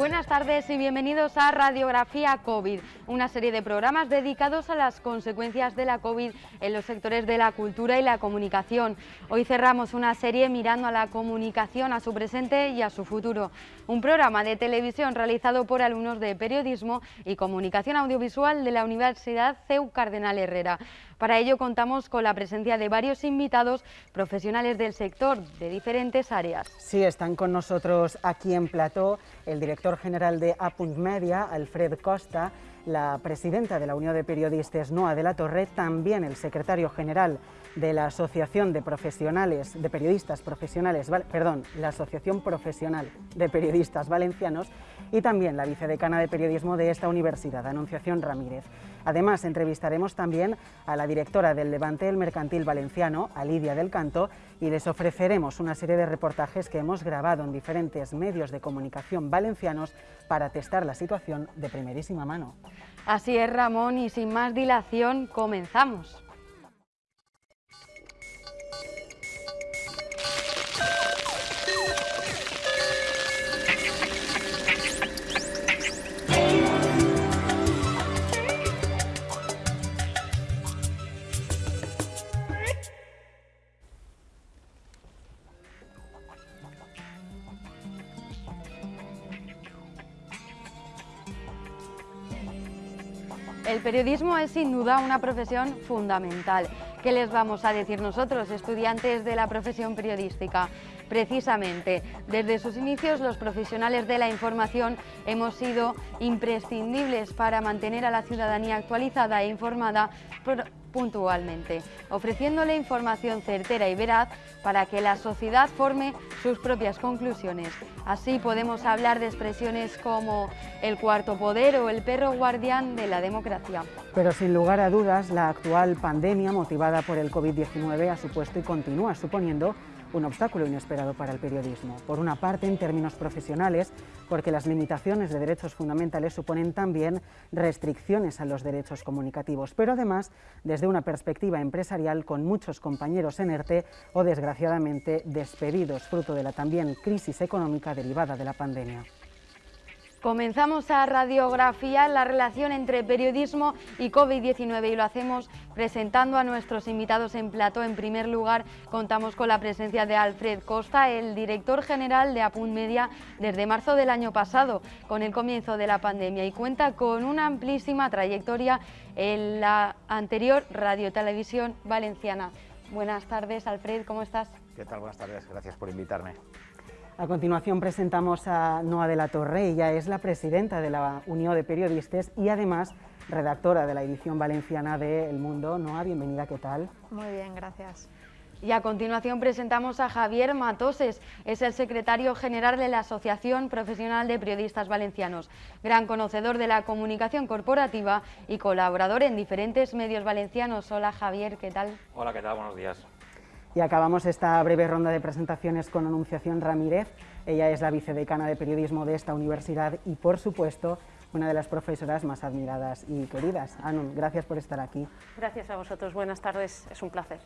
Buenas tardes y bienvenidos a Radiografía COVID, una serie de programas dedicados a las consecuencias de la COVID en los sectores de la cultura y la comunicación. Hoy cerramos una serie mirando a la comunicación, a su presente y a su futuro. Un programa de televisión realizado por alumnos de periodismo y comunicación audiovisual de la Universidad CEU Cardenal Herrera. Para ello contamos con la presencia de varios invitados profesionales del sector de diferentes áreas. Sí, están con nosotros aquí en Plató el director general de Apunt Media, Alfred Costa, la presidenta de la Unión de Periodistas, Noa de la Torre, también el secretario general de la Asociación de Profesionales, de Periodistas Profesionales, perdón, la Asociación Profesional de Periodistas Valencianos y también la vicedecana de Periodismo de esta universidad, Anunciación Ramírez. Además, entrevistaremos también a la directora del Levante del Mercantil Valenciano, a Lidia del Canto, y les ofreceremos una serie de reportajes que hemos grabado en diferentes medios de comunicación valencianos para testar la situación de primerísima mano. Así es, Ramón, y sin más dilación, comenzamos. El periodismo es sin duda una profesión fundamental. ¿Qué les vamos a decir nosotros, estudiantes de la profesión periodística? Precisamente, desde sus inicios los profesionales de la información hemos sido imprescindibles para mantener a la ciudadanía actualizada e informada puntualmente, ofreciéndole información certera y veraz para que la sociedad forme sus propias conclusiones. Así podemos hablar de expresiones como el cuarto poder o el perro guardián de la democracia. Pero sin lugar a dudas, la actual pandemia motivada por el COVID-19 ha supuesto y continúa suponiendo un obstáculo inesperado para el periodismo. Por una parte, en términos profesionales, porque las limitaciones de derechos fundamentales suponen también restricciones a los derechos comunicativos, pero además desde una perspectiva empresarial con muchos compañeros en ERTE o desgraciadamente despedidos, fruto de la también crisis económica derivada de la pandemia. Comenzamos a radiografiar la relación entre periodismo y COVID-19 y lo hacemos presentando a nuestros invitados en plato. En primer lugar, contamos con la presencia de Alfred Costa, el director general de Apunt Media desde marzo del año pasado, con el comienzo de la pandemia, y cuenta con una amplísima trayectoria en la anterior radiotelevisión valenciana. Buenas tardes, Alfred, ¿cómo estás? ¿Qué tal? Buenas tardes, gracias por invitarme. A continuación presentamos a Noa de la Torre, ella es la presidenta de la Unión de Periodistas y además redactora de la edición valenciana de El Mundo. Noa, bienvenida, ¿qué tal? Muy bien, gracias. Y a continuación presentamos a Javier Matoses, es el secretario general de la Asociación Profesional de Periodistas Valencianos, gran conocedor de la comunicación corporativa y colaborador en diferentes medios valencianos. Hola Javier, ¿qué tal? Hola, ¿qué tal? Buenos días. Y acabamos esta breve ronda de presentaciones con Anunciación Ramírez. Ella es la vicedecana de periodismo de esta universidad y, por supuesto, una de las profesoras más admiradas y queridas. Anun, gracias por estar aquí. Gracias a vosotros. Buenas tardes. Es un placer.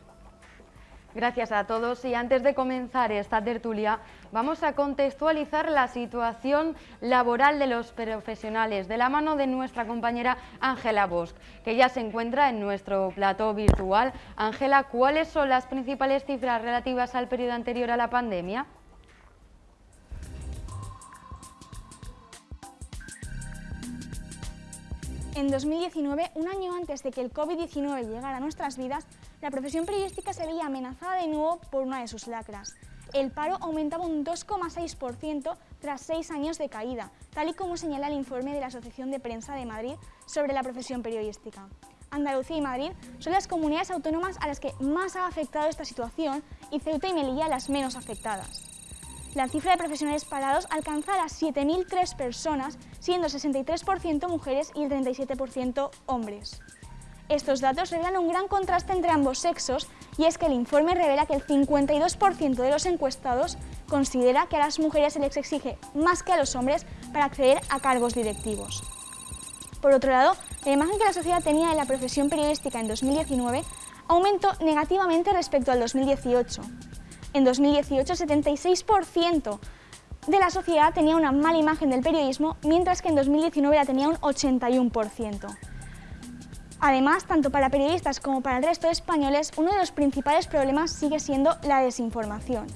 Gracias a todos y antes de comenzar esta tertulia vamos a contextualizar la situación laboral de los profesionales de la mano de nuestra compañera Ángela Bosch, que ya se encuentra en nuestro plató virtual. Ángela, ¿cuáles son las principales cifras relativas al periodo anterior a la pandemia? En 2019, un año antes de que el COVID-19 llegara a nuestras vidas, la profesión periodística se veía amenazada de nuevo por una de sus lacras. El paro aumentaba un 2,6% tras seis años de caída, tal y como señala el informe de la Asociación de Prensa de Madrid sobre la profesión periodística. Andalucía y Madrid son las comunidades autónomas a las que más ha afectado esta situación y Ceuta y Melilla las menos afectadas. La cifra de profesionales parados alcanza a 7.003 personas, siendo 63% mujeres y el 37% hombres. Estos datos revelan un gran contraste entre ambos sexos y es que el informe revela que el 52% de los encuestados considera que a las mujeres se les exige más que a los hombres para acceder a cargos directivos. Por otro lado, la imagen que la sociedad tenía de la profesión periodística en 2019 aumentó negativamente respecto al 2018. En 2018, 76% de la sociedad tenía una mala imagen del periodismo, mientras que en 2019 la tenía un 81%. Además, tanto para periodistas como para el resto de españoles, uno de los principales problemas sigue siendo la desinformación.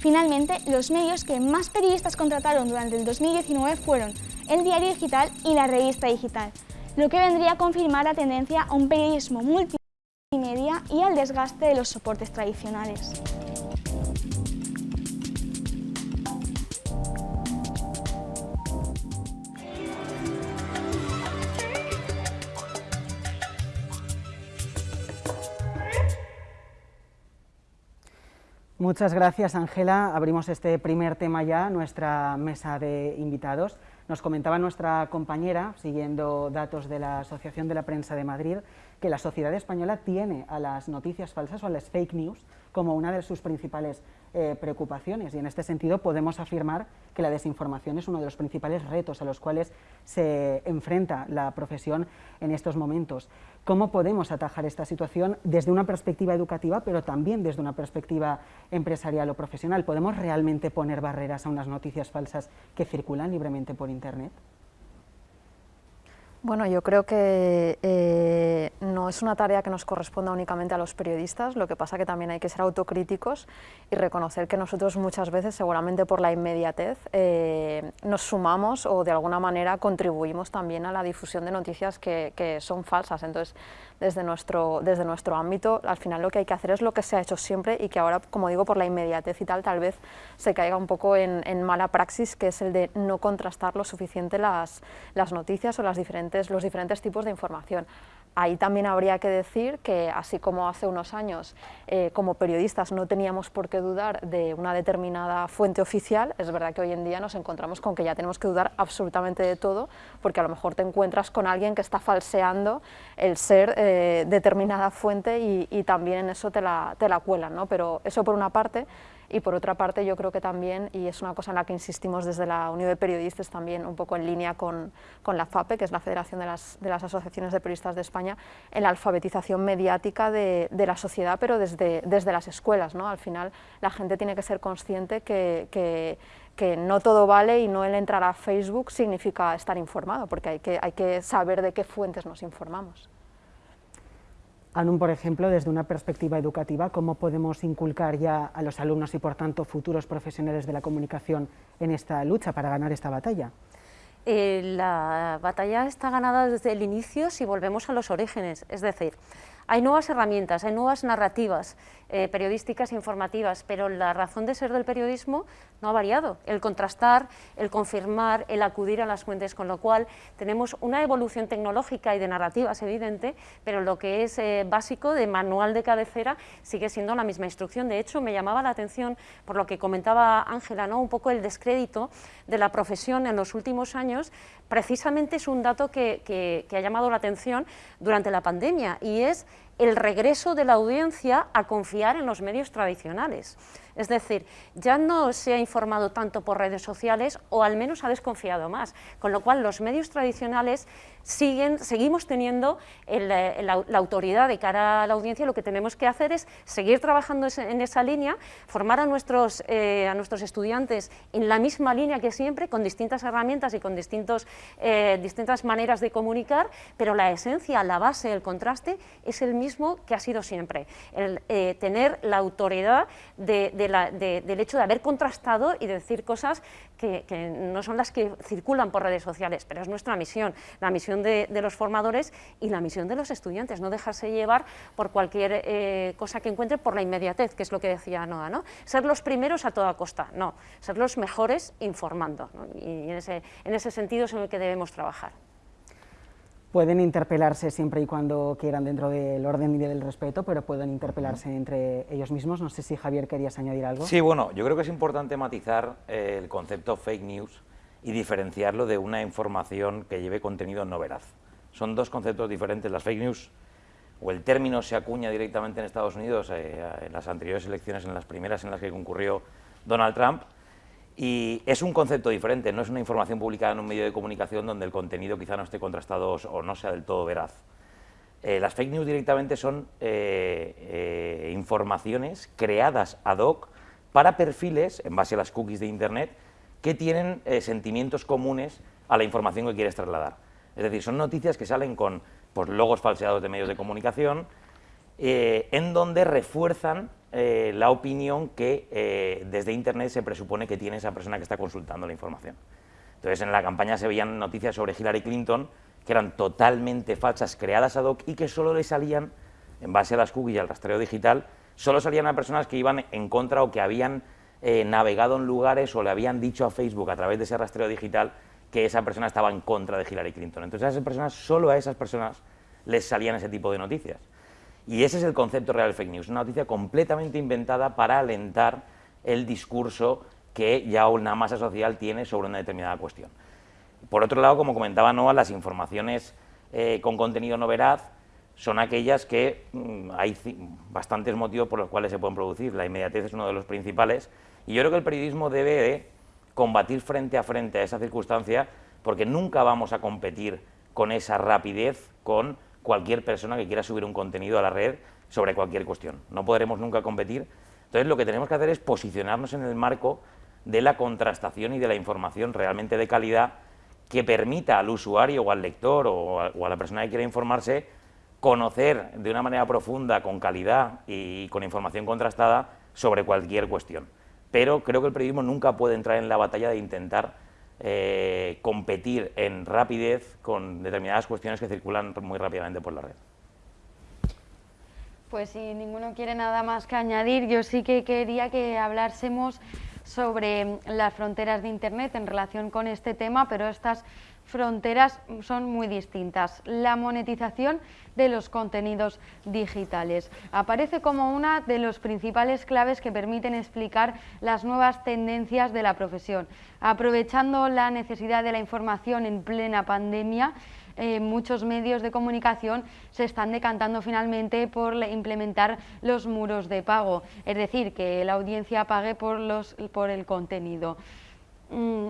Finalmente, los medios que más periodistas contrataron durante el 2019 fueron el diario digital y la revista digital, lo que vendría a confirmar la tendencia a un periodismo multimedia y al desgaste de los soportes tradicionales. Muchas gracias, Ángela. Abrimos este primer tema ya, nuestra mesa de invitados. Nos comentaba nuestra compañera, siguiendo datos de la Asociación de la Prensa de Madrid, que la sociedad española tiene a las noticias falsas o a las fake news como una de sus principales eh, preocupaciones y en este sentido podemos afirmar que la desinformación es uno de los principales retos a los cuales se enfrenta la profesión en estos momentos. ¿Cómo podemos atajar esta situación desde una perspectiva educativa, pero también desde una perspectiva empresarial o profesional? ¿Podemos realmente poner barreras a unas noticias falsas que circulan libremente por Internet? Bueno, yo creo que eh, no es una tarea que nos corresponda únicamente a los periodistas, lo que pasa que también hay que ser autocríticos y reconocer que nosotros muchas veces, seguramente por la inmediatez, eh, nos sumamos o de alguna manera contribuimos también a la difusión de noticias que, que son falsas. Entonces, desde nuestro, desde nuestro ámbito, al final lo que hay que hacer es lo que se ha hecho siempre y que ahora, como digo, por la inmediatez y tal, tal vez se caiga un poco en, mala praxis, que es el de no contrastar lo suficiente las, las noticias o las diferentes, los diferentes tipos de información. Ahí también habría que decir que, así como hace unos años, eh, como periodistas no teníamos por qué dudar de una determinada fuente oficial, es verdad que hoy en día nos encontramos con que ya tenemos que dudar absolutamente de todo, porque a lo mejor te encuentras con alguien que está falseando el ser eh, determinada fuente y, y, también en eso te la, te la cuelan, ¿no? Pero eso por una parte, y por otra parte yo creo que también, y es una cosa en la que insistimos desde la Unión de Periodistas también un poco en línea con, con la FAPE, que es la Federación de las, de las, Asociaciones de Periodistas de España, en la alfabetización mediática de, de la sociedad, pero desde, desde las escuelas. ¿no? Al final la gente tiene que ser consciente que, que no todo vale y no el entrar a Facebook significa estar informado, porque hay que, hay que saber de qué fuentes nos informamos. Anun, por ejemplo, desde una perspectiva educativa, ¿cómo podemos inculcar ya a los alumnos y, por tanto, futuros profesionales de la comunicación en esta lucha para ganar esta batalla? Eh, la batalla está ganada desde el inicio si volvemos a los orígenes, es decir, hay nuevas herramientas, hay nuevas narrativas eh, periodísticas e informativas, pero la razón de ser del periodismo no ha variado. El contrastar, el confirmar, el acudir a las fuentes, con lo cual tenemos una evolución tecnológica y de narrativas evidente, pero lo que es eh, básico de manual de cabecera sigue siendo la misma instrucción. De hecho, me llamaba la atención, por lo que comentaba Ángela, ¿no? un poco el descrédito de la profesión en los últimos años, precisamente es un dato que, que, que ha llamado la atención durante la pandemia y es el regreso de la audiencia a confiar en los medios tradicionales. Es decir, ya no se ha informado tanto por redes sociales o al menos ha desconfiado más, con lo cual los medios tradicionales siguen, seguimos teniendo el, la, autoridad de cara a la audiencia, lo que tenemos que hacer es seguir trabajando en esa línea, formar a nuestros, eh, a nuestros estudiantes en la misma línea que siempre, con distintas herramientas y con distintos, eh, distintas maneras de comunicar, pero la esencia, la base, el contraste es el mismo que ha sido siempre, el eh, tener la autoridad de de la, de, del hecho de haber contrastado y de decir cosas que, no son las que circulan por redes sociales, pero es nuestra misión, la misión de, de los formadores y la misión de los estudiantes, no dejarse llevar por cualquier eh, cosa que encuentre por la inmediatez, que es lo que decía Noa, ¿no? ser los primeros a toda costa, no, ser los mejores informando, ¿no? y en ese, en ese sentido es en el que debemos trabajar pueden interpelarse siempre y cuando quieran dentro del orden y del respeto, pero pueden interpelarse entre ellos mismos. No sé si Javier querías añadir algo. Sí, bueno, yo creo que es importante matizar eh, el concepto fake news y diferenciarlo de una información que lleve contenido no veraz. Son dos conceptos diferentes. Las fake news o el término se acuña directamente en Estados Unidos eh, en las anteriores elecciones, en las primeras en las que concurrió Donald Trump, y es un concepto diferente, no es una información publicada en un medio de comunicación donde el contenido quizá no esté contrastado o no sea del todo veraz. Eh, las fake news directamente son eh, informaciones creadas ad hoc para perfiles, en base a las cookies de Internet, que tienen sentimientos comunes a la información que quieres trasladar. Es decir, son noticias que salen con pues, logos falseados de medios de comunicación, eh, en donde refuerzan eh, la opinión que eh, desde Internet se presupone que tiene esa persona que está consultando la información. Entonces, en la campaña se veían noticias sobre Hillary Clinton que eran totalmente falsas, creadas ad hoc y que solo le salían, en base a las cookies y al rastreo digital, solo salían a personas que iban en contra o que habían navegado en lugares o le habían dicho a Facebook a través de ese rastreo digital que esa persona estaba en contra de Hillary Clinton. Entonces esas personas, solo a esas personas les salían ese tipo de noticias. Y ese es el concepto real fake news, una noticia completamente inventada para alentar el discurso que ya una masa social tiene sobre una determinada cuestión. Por otro lado, como comentaba Noah, las informaciones eh, con contenido no veraz son aquellas que mm, hay bastantes motivos por los cuales se pueden producir. La inmediatez es uno de los principales y yo creo que el periodismo debe de combatir frente a frente a esa circunstancia porque nunca vamos a competir con esa rapidez con cualquier persona que quiera subir un contenido a la red sobre cualquier cuestión. No podremos nunca competir. Entonces lo que tenemos que hacer es posicionarnos en el marco de la contrastación y de la información realmente de calidad que permita al usuario o al lector o a, o a la persona que quiera informarse conocer de una manera profunda, con calidad y con información contrastada sobre cualquier cuestión pero creo que el periodismo nunca puede entrar en la batalla de intentar eh, competir en rapidez con determinadas cuestiones que circulan muy rápidamente por la red. Pues si ninguno quiere nada más que añadir, yo sí que quería que hablásemos sobre las fronteras de Internet en relación con este tema, pero estas fronteras son muy distintas. La monetización de los contenidos digitales aparece como una de los principales claves que permiten explicar las nuevas tendencias de la profesión. Aprovechando la necesidad de la información en plena pandemia, eh, muchos medios de comunicación se están decantando finalmente por implementar los muros de pago, es decir, que la audiencia pague por, los, por el contenido. Mm,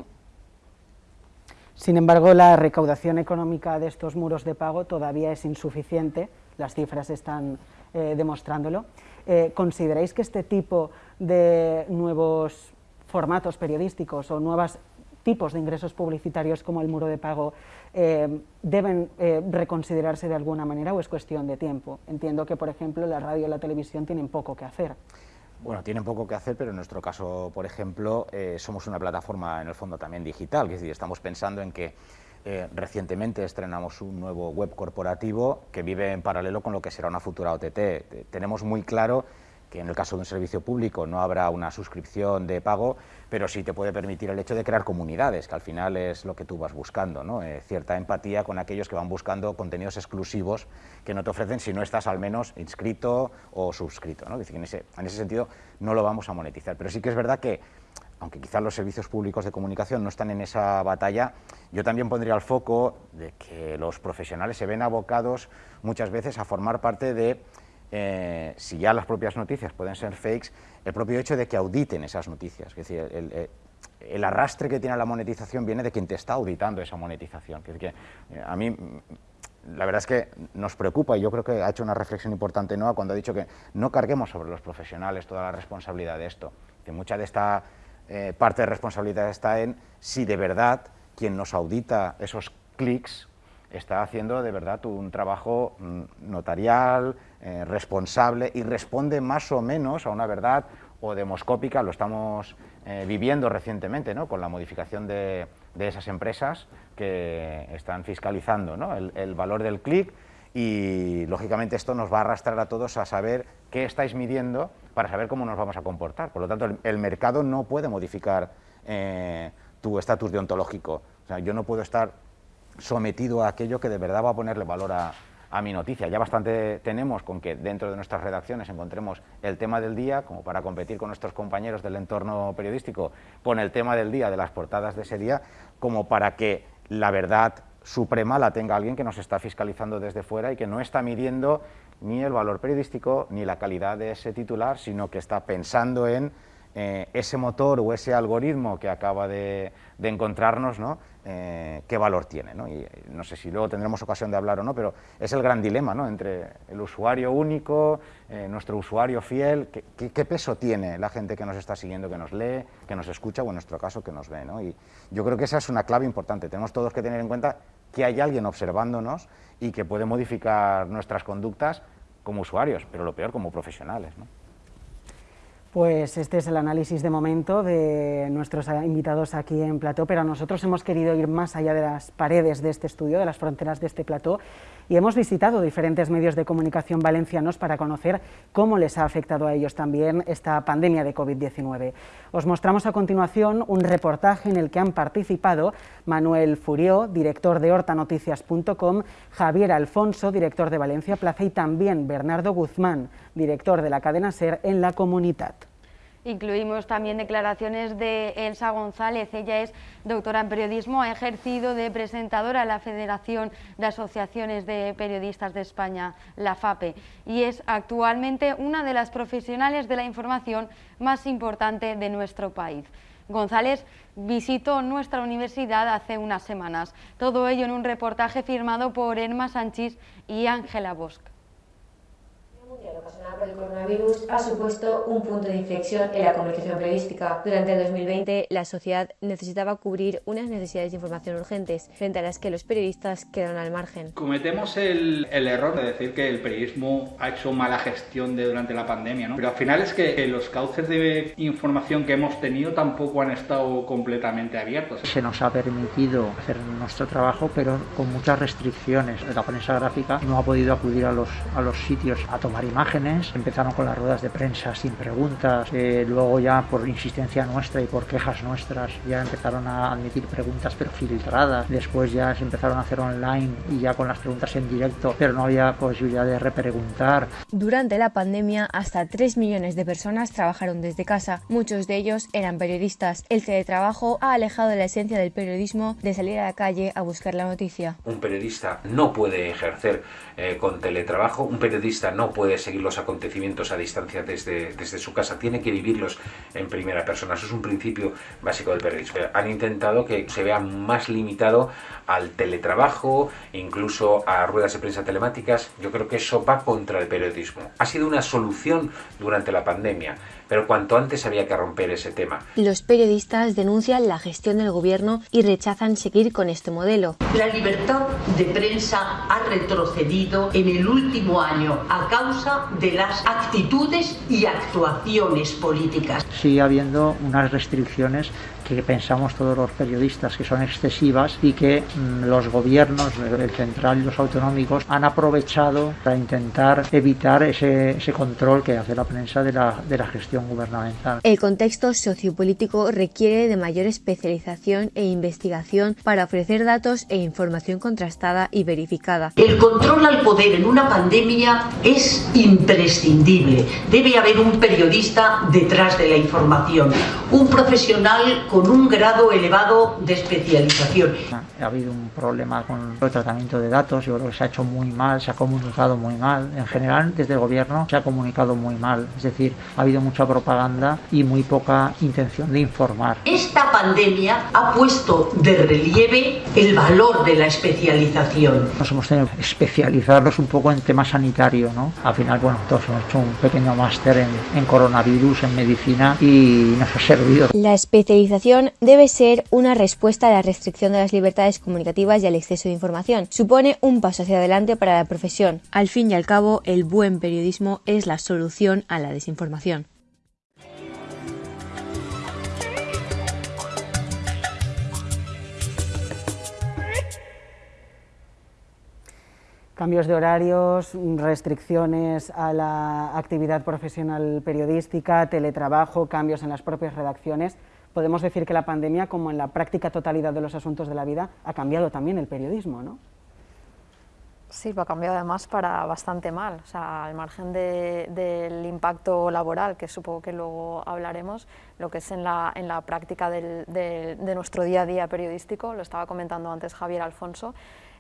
sin embargo, la recaudación económica de estos muros de pago todavía es insuficiente, las cifras están eh, demostrándolo. Eh, ¿Consideráis que este tipo de nuevos formatos periodísticos o nuevos tipos de ingresos publicitarios como el muro de pago eh, deben reconsiderarse de alguna manera o es cuestión de tiempo? Entiendo que, por ejemplo, la radio y la televisión tienen poco que hacer. Bueno, tienen poco que hacer, pero en nuestro caso, por ejemplo, eh, somos una plataforma en el fondo también digital, es decir, estamos pensando en que eh, recientemente estrenamos un nuevo web corporativo que vive en paralelo con lo que será una futura OTT. tenemos muy claro que en el caso de un servicio público no habrá una suscripción de pago, pero sí te puede permitir el hecho de crear comunidades, que al final es lo que tú vas buscando, ¿no? Eh, cierta empatía con aquellos que van buscando contenidos exclusivos que no te ofrecen si no estás al menos inscrito o suscrito. ¿no? en, ese, en ese sentido no lo vamos a monetizar, pero sí que es verdad que aunque quizás los servicios públicos de comunicación no están en esa batalla, yo también pondría el foco de que los profesionales se ven abocados muchas veces a formar parte de eh, si ya las propias noticias pueden ser fakes, el propio hecho de que auditen esas noticias. Es decir, el, arrastre que tiene la monetización viene de quien te está auditando esa monetización. que, eh, a mí la verdad es que nos preocupa y yo creo que ha hecho una reflexión importante Noah cuando ha dicho que no carguemos sobre los profesionales toda la responsabilidad de esto. Que mucha de esta eh, parte de responsabilidad está en si de verdad quien nos audita esos clics está haciendo de verdad un trabajo mm, notarial, eh, responsable y responde más o menos a una verdad o demoscópica, lo estamos eh, viviendo recientemente ¿no? con la modificación de, esas empresas que están fiscalizando el, valor del clic y lógicamente esto nos va a arrastrar a todos a saber qué estáis midiendo para saber cómo nos vamos a comportar. Por lo tanto, el, mercado no puede modificar eh, tu estatus deontológico. O sea, yo no puedo estar sometido a aquello que de verdad va a ponerle valor a, mi noticia. Ya bastante tenemos con que dentro de nuestras redacciones encontremos el tema del día, como para competir con nuestros compañeros del entorno periodístico, con el tema del día, de las portadas de ese día, como para que la verdad suprema la tenga alguien que nos está fiscalizando desde fuera y que no está midiendo ni el valor periodístico ni la calidad de ese titular, sino que está pensando en eh, ese motor o ese algoritmo que acaba de, encontrarnos, ¿no? Eh, qué valor tiene. ¿no? Y no sé si luego tendremos ocasión de hablar o no, pero es el gran dilema ¿no? entre el usuario único, eh, nuestro usuario fiel, ¿qué, qué, peso tiene la gente que nos está siguiendo, que nos lee, que nos escucha o en nuestro caso que nos ve. ¿no? Y yo creo que esa es una clave importante. Tenemos todos que tener en cuenta que hay alguien observándonos y que puede modificar nuestras conductas como usuarios, pero lo peor como profesionales. ¿no? Pues este es el análisis de momento de nuestros invitados aquí en Plató, pero nosotros hemos querido ir más allá de las paredes de este estudio, de las fronteras de este plató, y hemos visitado diferentes medios de comunicación valencianos para conocer cómo les ha afectado a ellos también esta pandemia de COVID-19. Os mostramos a continuación un reportaje en el que han participado Manuel Furió, director de hortanoticias.com, Javier Alfonso, director de Valencia Plaza y también Bernardo Guzmán, director de la cadena SER en la comunidad. Incluimos también declaraciones de Elsa González, ella es doctora en periodismo, ha ejercido de presentadora en la Federación de Asociaciones de Periodistas de España, la FAPE, y es actualmente una de las profesionales de la información más importante de nuestro país. González visitó nuestra universidad hace unas semanas, todo ello en un reportaje firmado por Emma Sánchez y Ángela Bosch ocasionada por el coronavirus ha supuesto un punto de inflexión en la comunicación periodística. Durante el 2020, la sociedad necesitaba cubrir unas necesidades de información urgentes, frente a las que los periodistas quedaron al margen. Cometemos el, el error de decir que el periodismo ha hecho mala gestión de, durante la pandemia, ¿no? pero al final es que los cauces de información que hemos tenido tampoco han estado completamente abiertos. Se nos ha permitido hacer nuestro trabajo, pero con muchas restricciones. La prensa gráfica no ha podido acudir a los, a los sitios a tomar imágenes, empezaron con las ruedas de prensa sin preguntas, eh, luego ya por insistencia nuestra y por quejas nuestras ya empezaron a admitir preguntas pero filtradas, después ya se empezaron a hacer online y ya con las preguntas en directo, pero no había posibilidad de repreguntar. Durante la pandemia, hasta 3 millones de personas trabajaron desde casa, muchos de ellos eran periodistas. El teletrabajo ha alejado la esencia del periodismo de salir a la calle a buscar la noticia. Un periodista no puede ejercer eh, con teletrabajo, un periodista no puede seguir los acontecimientos a distancia desde, desde su casa, tiene que vivirlos en primera persona. Eso es un principio básico del periodismo. Han intentado que se vea más limitado al teletrabajo, incluso a ruedas de prensa telemáticas. Yo creo que eso va contra el periodismo. Ha sido una solución durante la pandemia, pero cuanto antes había que romper ese tema. Los periodistas denuncian la gestión del gobierno y rechazan seguir con este modelo. La libertad de prensa ha retrocedido en el último año a causa de las actitudes y actuaciones políticas. Sigue habiendo unas restricciones que pensamos todos los periodistas que son excesivas y que mm, los gobiernos, el central y los autonómicos, han aprovechado para intentar evitar ese, ese control que hace la prensa de la, de la gestión gubernamental. El contexto sociopolítico requiere de mayor especialización e investigación para ofrecer datos e información contrastada y verificada. El control al poder en una pandemia es imprescindible. Debe haber un periodista detrás de la información, un profesional con un grado elevado de especialización. Ha habido un problema con el tratamiento de datos, yo creo que se ha hecho muy mal, se ha comunicado muy mal. En general, desde el gobierno se ha comunicado muy mal, es decir, ha habido mucha propaganda y muy poca intención de informar. Esta pandemia ha puesto de relieve el valor de la especialización. Nos hemos tenido que especializarnos un poco en temas sanitarios, ¿no? Al final, bueno, todos hemos hecho un pequeño máster en, en coronavirus, en medicina y nos ha servido. La especialización debe ser una respuesta a la restricción de las libertades comunicativas y al exceso de información. Supone un paso hacia adelante para la profesión. Al fin y al cabo, el buen periodismo es la solución a la desinformación. Cambios de horarios, restricciones a la actividad profesional periodística, teletrabajo, cambios en las propias redacciones podemos decir que la pandemia, como en la práctica totalidad de los asuntos de la vida, ha cambiado también el periodismo, ¿no? Sí, ha cambiado además para bastante mal. O sea, al margen del impacto laboral, que supongo que luego hablaremos, lo que es en la, en la práctica de nuestro día a día periodístico, lo estaba comentando antes Javier Alfonso,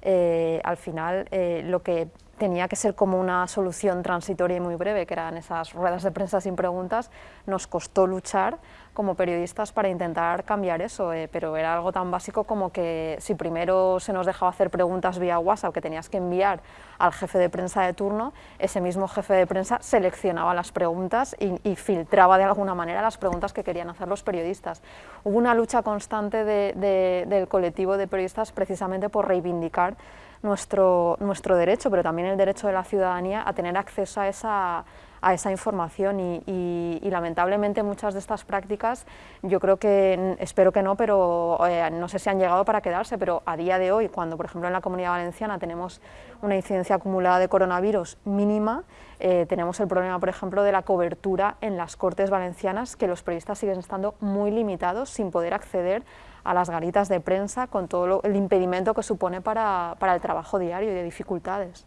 eh, al final eh, lo que tenía que ser como una solución transitoria y muy breve, que eran esas ruedas de prensa sin preguntas, nos costó luchar como periodistas para intentar cambiar eso, eh, pero era algo tan básico como que si primero se nos dejaba hacer preguntas vía WhatsApp que tenías que enviar al jefe de prensa de turno, ese mismo jefe de prensa seleccionaba las preguntas y, filtraba de alguna manera las preguntas que querían hacer los periodistas. Hubo una lucha constante del colectivo de periodistas precisamente por reivindicar nuestro, nuestro derecho, pero también el derecho de la ciudadanía a tener acceso a esa a esa información. Y, lamentablemente muchas de estas prácticas yo creo que, espero que no, pero eh, no sé si han llegado para quedarse, pero a día de hoy, cuando por ejemplo en la Comunidad Valenciana tenemos una incidencia acumulada de coronavirus mínima, eh, tenemos el problema, por ejemplo, de la cobertura en las Cortes Valencianas, que los periodistas siguen estando muy limitados sin poder acceder a las garitas de prensa con todo el impedimento que supone para, para el trabajo diario y de dificultades.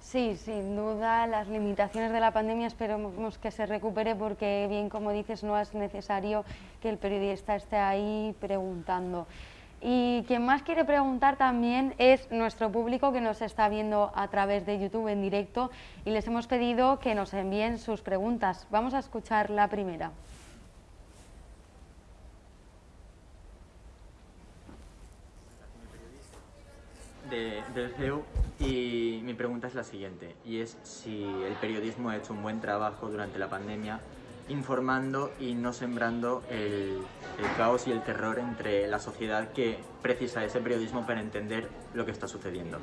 Sí, sin duda, las limitaciones de la pandemia esperemos que se recupere porque, bien como dices, no es necesario que el periodista esté ahí preguntando. Y quien más quiere preguntar también es nuestro público que nos está viendo a través de YouTube en directo y les hemos pedido que nos envíen sus preguntas. Vamos a escuchar la primera. De, y mi pregunta es la siguiente, y es si el periodismo ha hecho un buen trabajo durante la pandemia informando y no sembrando el, caos y el terror entre la sociedad que precisa ese periodismo para entender lo que está sucediendo.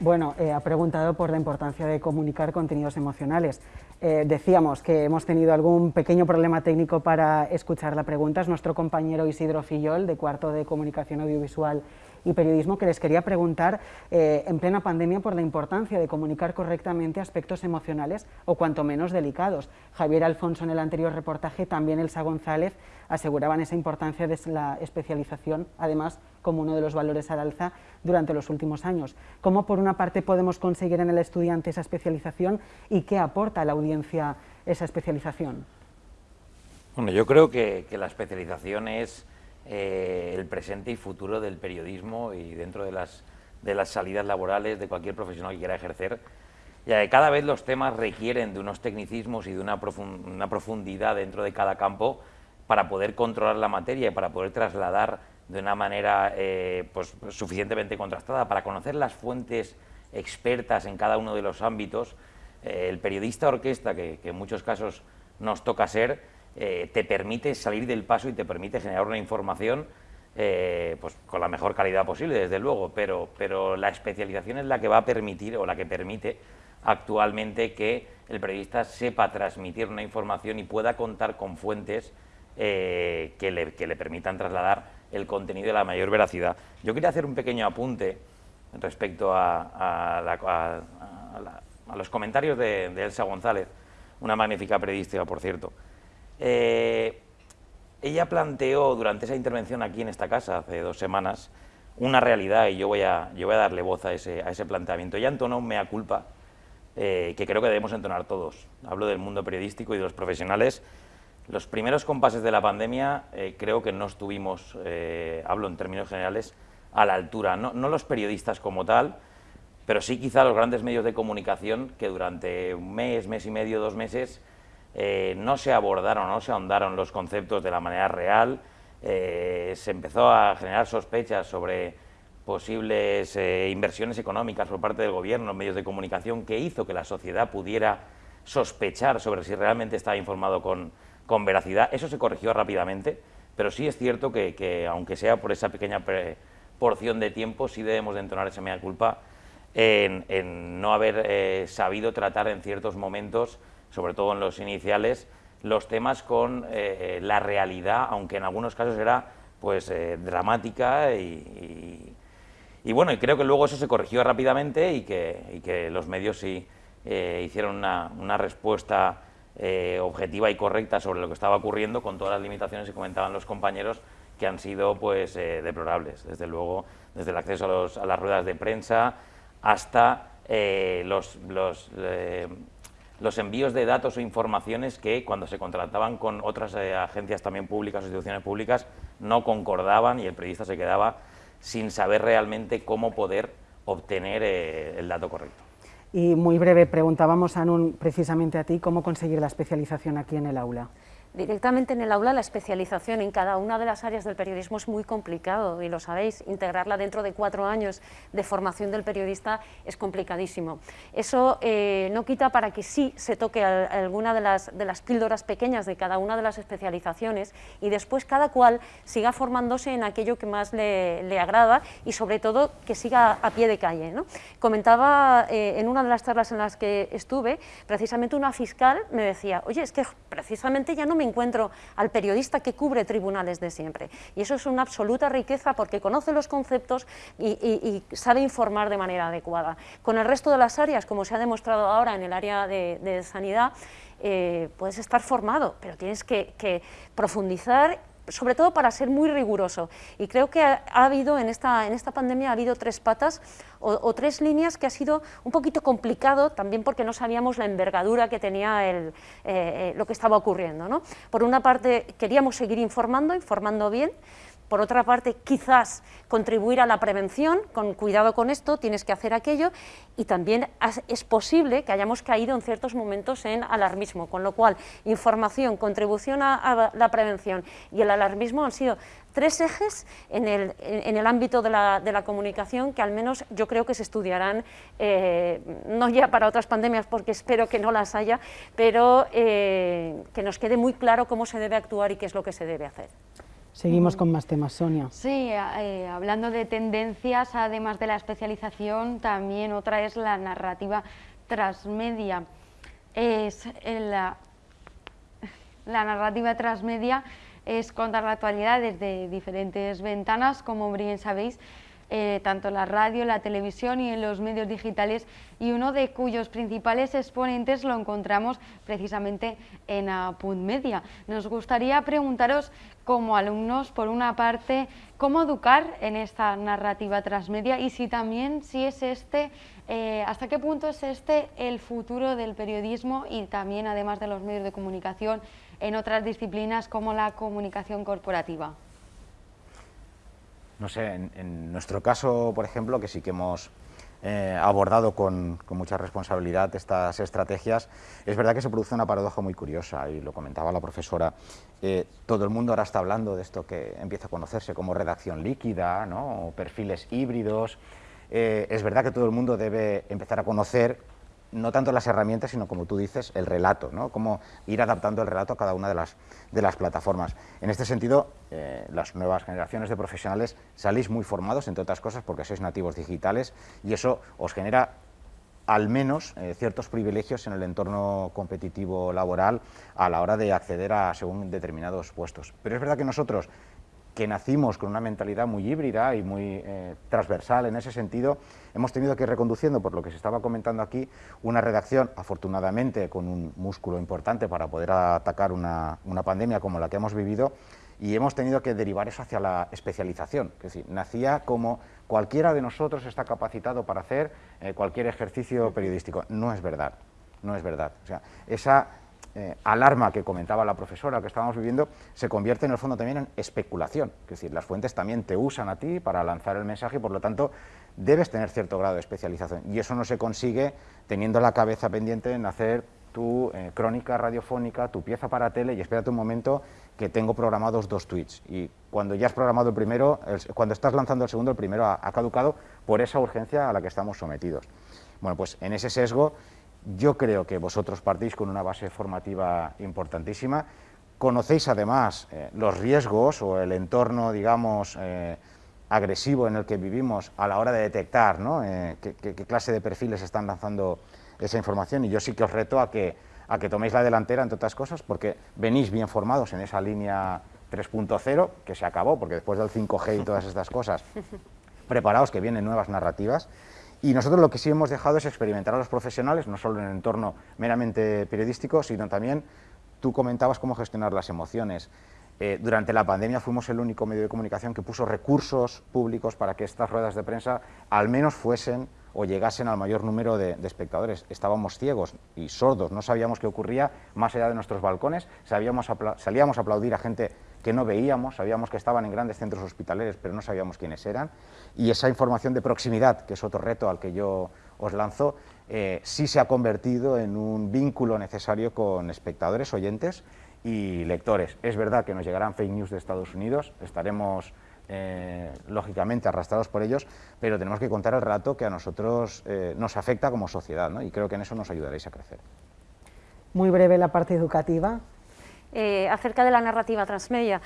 Bueno, eh, ha preguntado por la importancia de comunicar contenidos emocionales. Eh, decíamos que hemos tenido algún pequeño problema técnico para escuchar la pregunta. Es nuestro compañero Isidro Fillol, de cuarto de Comunicación Audiovisual y periodismo que les quería preguntar eh, en plena pandemia por la importancia de comunicar correctamente aspectos emocionales o cuanto menos delicados. Javier Alfonso en el anterior reportaje, también Elsa González aseguraban esa importancia de la especialización, además como uno de los valores al alza durante los últimos años. ¿Cómo por una parte podemos conseguir en el estudiante esa especialización y qué aporta a la audiencia esa especialización? Bueno, yo creo que la especialización es eh, el presente y futuro del periodismo y dentro de las, de las salidas laborales de cualquier profesional que quiera ejercer, ya que cada vez los temas requieren de unos tecnicismos y de una, una profundidad dentro de cada campo para poder controlar la materia y para poder trasladar de una manera eh, pues, suficientemente contrastada, para conocer las fuentes expertas en cada uno de los ámbitos, eh, el periodista orquesta, que, que en muchos casos nos toca ser, eh, te permite salir del paso y te permite generar una información eh, pues con la mejor calidad posible, desde luego, pero, pero la especialización es la que va a permitir o la que permite actualmente que el periodista sepa transmitir una información y pueda contar con fuentes eh, que, le, que, le, permitan trasladar el contenido de la mayor veracidad. Yo quería hacer un pequeño apunte respecto a, a, los comentarios de, de Elsa González, una magnífica periodista, por cierto. Eh, ella planteó durante esa intervención aquí en esta casa, hace dos semanas, una realidad y yo voy a, yo voy a darle voz a ese, a ese planteamiento. Ella entonó un mea culpa eh, que creo que debemos entonar todos. Hablo del mundo periodístico y de los profesionales. Los primeros compases de la pandemia eh, creo que no estuvimos, hablo en términos generales, a la altura. No, no los periodistas como tal, pero sí quizá los grandes medios de comunicación que durante un mes, mes y medio, dos meses eh, no se abordaron, no se ahondaron los conceptos de la manera real, eh, se empezó a generar sospechas sobre posibles eh, inversiones económicas por parte del gobierno en medios de comunicación que hizo que la sociedad pudiera sospechar sobre si realmente estaba informado con, veracidad. Eso se corrigió rápidamente, pero sí es cierto que, aunque sea por esa pequeña porción de tiempo, sí debemos de entonar esa mea culpa en, no haber sabido tratar en ciertos momentos sobre todo en los iniciales, los temas con eh, la realidad, aunque en algunos casos era pues eh, dramática y, bueno, y creo que luego eso se corrigió rápidamente y que, que los medios sí eh, hicieron una, respuesta objetiva y correcta sobre lo que estaba ocurriendo con todas las limitaciones que comentaban los compañeros que han sido pues deplorables, desde luego desde el acceso a, las ruedas de prensa hasta los, los los envíos de datos o informaciones que cuando se contrataban con otras eh, agencias también públicas o instituciones públicas no concordaban y el periodista se quedaba sin saber realmente cómo poder obtener eh, el dato correcto. Y muy breve, preguntábamos, Anun, precisamente a ti, ¿cómo conseguir la especialización aquí en el aula? Directamente en el aula la especialización en cada una de las áreas del periodismo es muy complicado y lo sabéis, integrarla dentro de cuatro años de formación del periodista es complicadísimo. Eso eh, no quita para que sí se toque alguna de las, de las píldoras pequeñas de cada una de las especializaciones y después cada cual siga formándose en aquello que más le, agrada y sobre todo que siga a pie de calle. Comentaba eh, en una de las charlas en las que estuve, precisamente una fiscal me decía, oye, es que precisamente ya no me encuentro al periodista que cubre tribunales de siempre. Y eso es una absoluta riqueza porque conoce los conceptos y, sabe informar de manera adecuada. Con el resto de las áreas, como se ha demostrado ahora en el área de, sanidad, eh, puedes estar formado, pero tienes que, que profundizar sobre todo para ser muy riguroso. Y creo que ha, habido en esta, en esta pandemia ha habido tres patas o, tres líneas que ha sido un poquito complicado, también porque no sabíamos la envergadura que tenía el, eh, eh, lo que estaba ocurriendo. ¿no? Por una parte, queríamos seguir informando, informando bien, por otra parte, quizás contribuir a la prevención, con cuidado con esto, tienes que hacer aquello, y también es posible que hayamos caído en ciertos momentos en alarmismo, con lo cual información, contribución a, la prevención y el alarmismo han sido tres ejes en el, ámbito de la, de la, comunicación que al menos yo creo que se estudiarán, eh, no ya para otras pandemias, porque espero que no las haya, pero eh, que nos quede muy claro cómo se debe actuar y qué es lo que se debe hacer. Seguimos con más temas, Sonia. Sí, eh, hablando de tendencias, además de la especialización, también otra es la narrativa transmedia. Es la, la narrativa transmedia es contar la actualidad desde diferentes ventanas, como bien sabéis, eh, tanto la radio, la televisión y en los medios digitales y uno de cuyos principales exponentes lo encontramos precisamente en Media. Nos gustaría preguntaros como alumnos, por una parte, cómo educar en esta narrativa transmedia y si también, si es este, eh, hasta qué punto es este el futuro del periodismo y también, además de los medios de comunicación, en otras disciplinas como la comunicación corporativa no sé, en, nuestro caso, por ejemplo, que sí que hemos eh, abordado con, mucha responsabilidad estas estrategias, es verdad que se produce una paradoja muy curiosa, y lo comentaba la profesora, eh, todo el mundo ahora está hablando de esto que empieza a conocerse como redacción líquida, ¿no? o perfiles híbridos, eh, es verdad que todo el mundo debe empezar a conocer no tanto las herramientas, sino como tú dices, el relato, ¿no? cómo ir adaptando el relato a cada una de las, de las plataformas. En este sentido, eh, las nuevas generaciones de profesionales salís muy formados, entre otras cosas, porque sois nativos digitales y eso os genera al menos eh, ciertos privilegios en el entorno competitivo laboral a la hora de acceder a según determinados puestos. Pero es verdad que nosotros que nacimos con una mentalidad muy híbrida y muy eh, transversal en ese sentido, hemos tenido que ir reconduciendo, por lo que se estaba comentando aquí, una redacción, afortunadamente, con un músculo importante para poder atacar una, pandemia como la que hemos vivido, y hemos tenido que derivar eso hacia la especialización. Es decir, nacía como cualquiera de nosotros está capacitado para hacer eh, cualquier ejercicio periodístico. No es verdad, no es verdad. O sea, esa eh, alarma que comentaba la profesora que estábamos viviendo se convierte en el fondo también en especulación. Es decir, las fuentes también te usan a ti para lanzar el mensaje y por lo tanto debes tener cierto grado de especialización. Y eso no se consigue teniendo la cabeza pendiente en hacer tu eh, crónica radiofónica, tu pieza para tele y espérate un momento que tengo programados dos tweets. Y cuando ya has programado el primero, cuando estás lanzando el segundo, el primero ha caducado por esa urgencia a la que estamos sometidos. Bueno, pues en ese sesgo yo creo que vosotros partís con una base formativa importantísima. Conocéis además eh, los riesgos o el entorno, digamos, eh, agresivo en el que vivimos a la hora de detectar ¿no? Eh, qué, clase de perfiles están lanzando esa información y yo sí que os reto a que, a que toméis la delantera, entre otras cosas, porque venís bien formados en esa línea 3.0, que se acabó, porque después del 5G y todas estas cosas, preparaos que vienen nuevas narrativas y nosotros lo que sí hemos dejado es experimentar a los profesionales, no solo en el entorno meramente periodístico, sino también, tú comentabas cómo gestionar las emociones. Eh, durante la pandemia fuimos el único medio de comunicación que puso recursos públicos para que estas ruedas de prensa al menos fuesen o llegasen al mayor número de, espectadores. Estábamos ciegos y sordos, no sabíamos qué ocurría más allá de nuestros balcones, salíamos a aplaudir a gente que no veíamos, sabíamos que estaban en grandes centros hospitalarios, pero no sabíamos quiénes eran, y esa información de proximidad, que es otro reto al que yo os lanzo, eh, sí se ha convertido en un vínculo necesario con espectadores, oyentes y lectores. Es verdad que nos llegarán fake news de Estados Unidos, estaremos eh, lógicamente arrastrados por ellos, pero tenemos que contar el relato que a nosotros eh, nos afecta como sociedad, ¿no? y creo que en eso nos ayudaréis a crecer. Muy breve la parte educativa. Eh, acerca de la narrativa transmedia.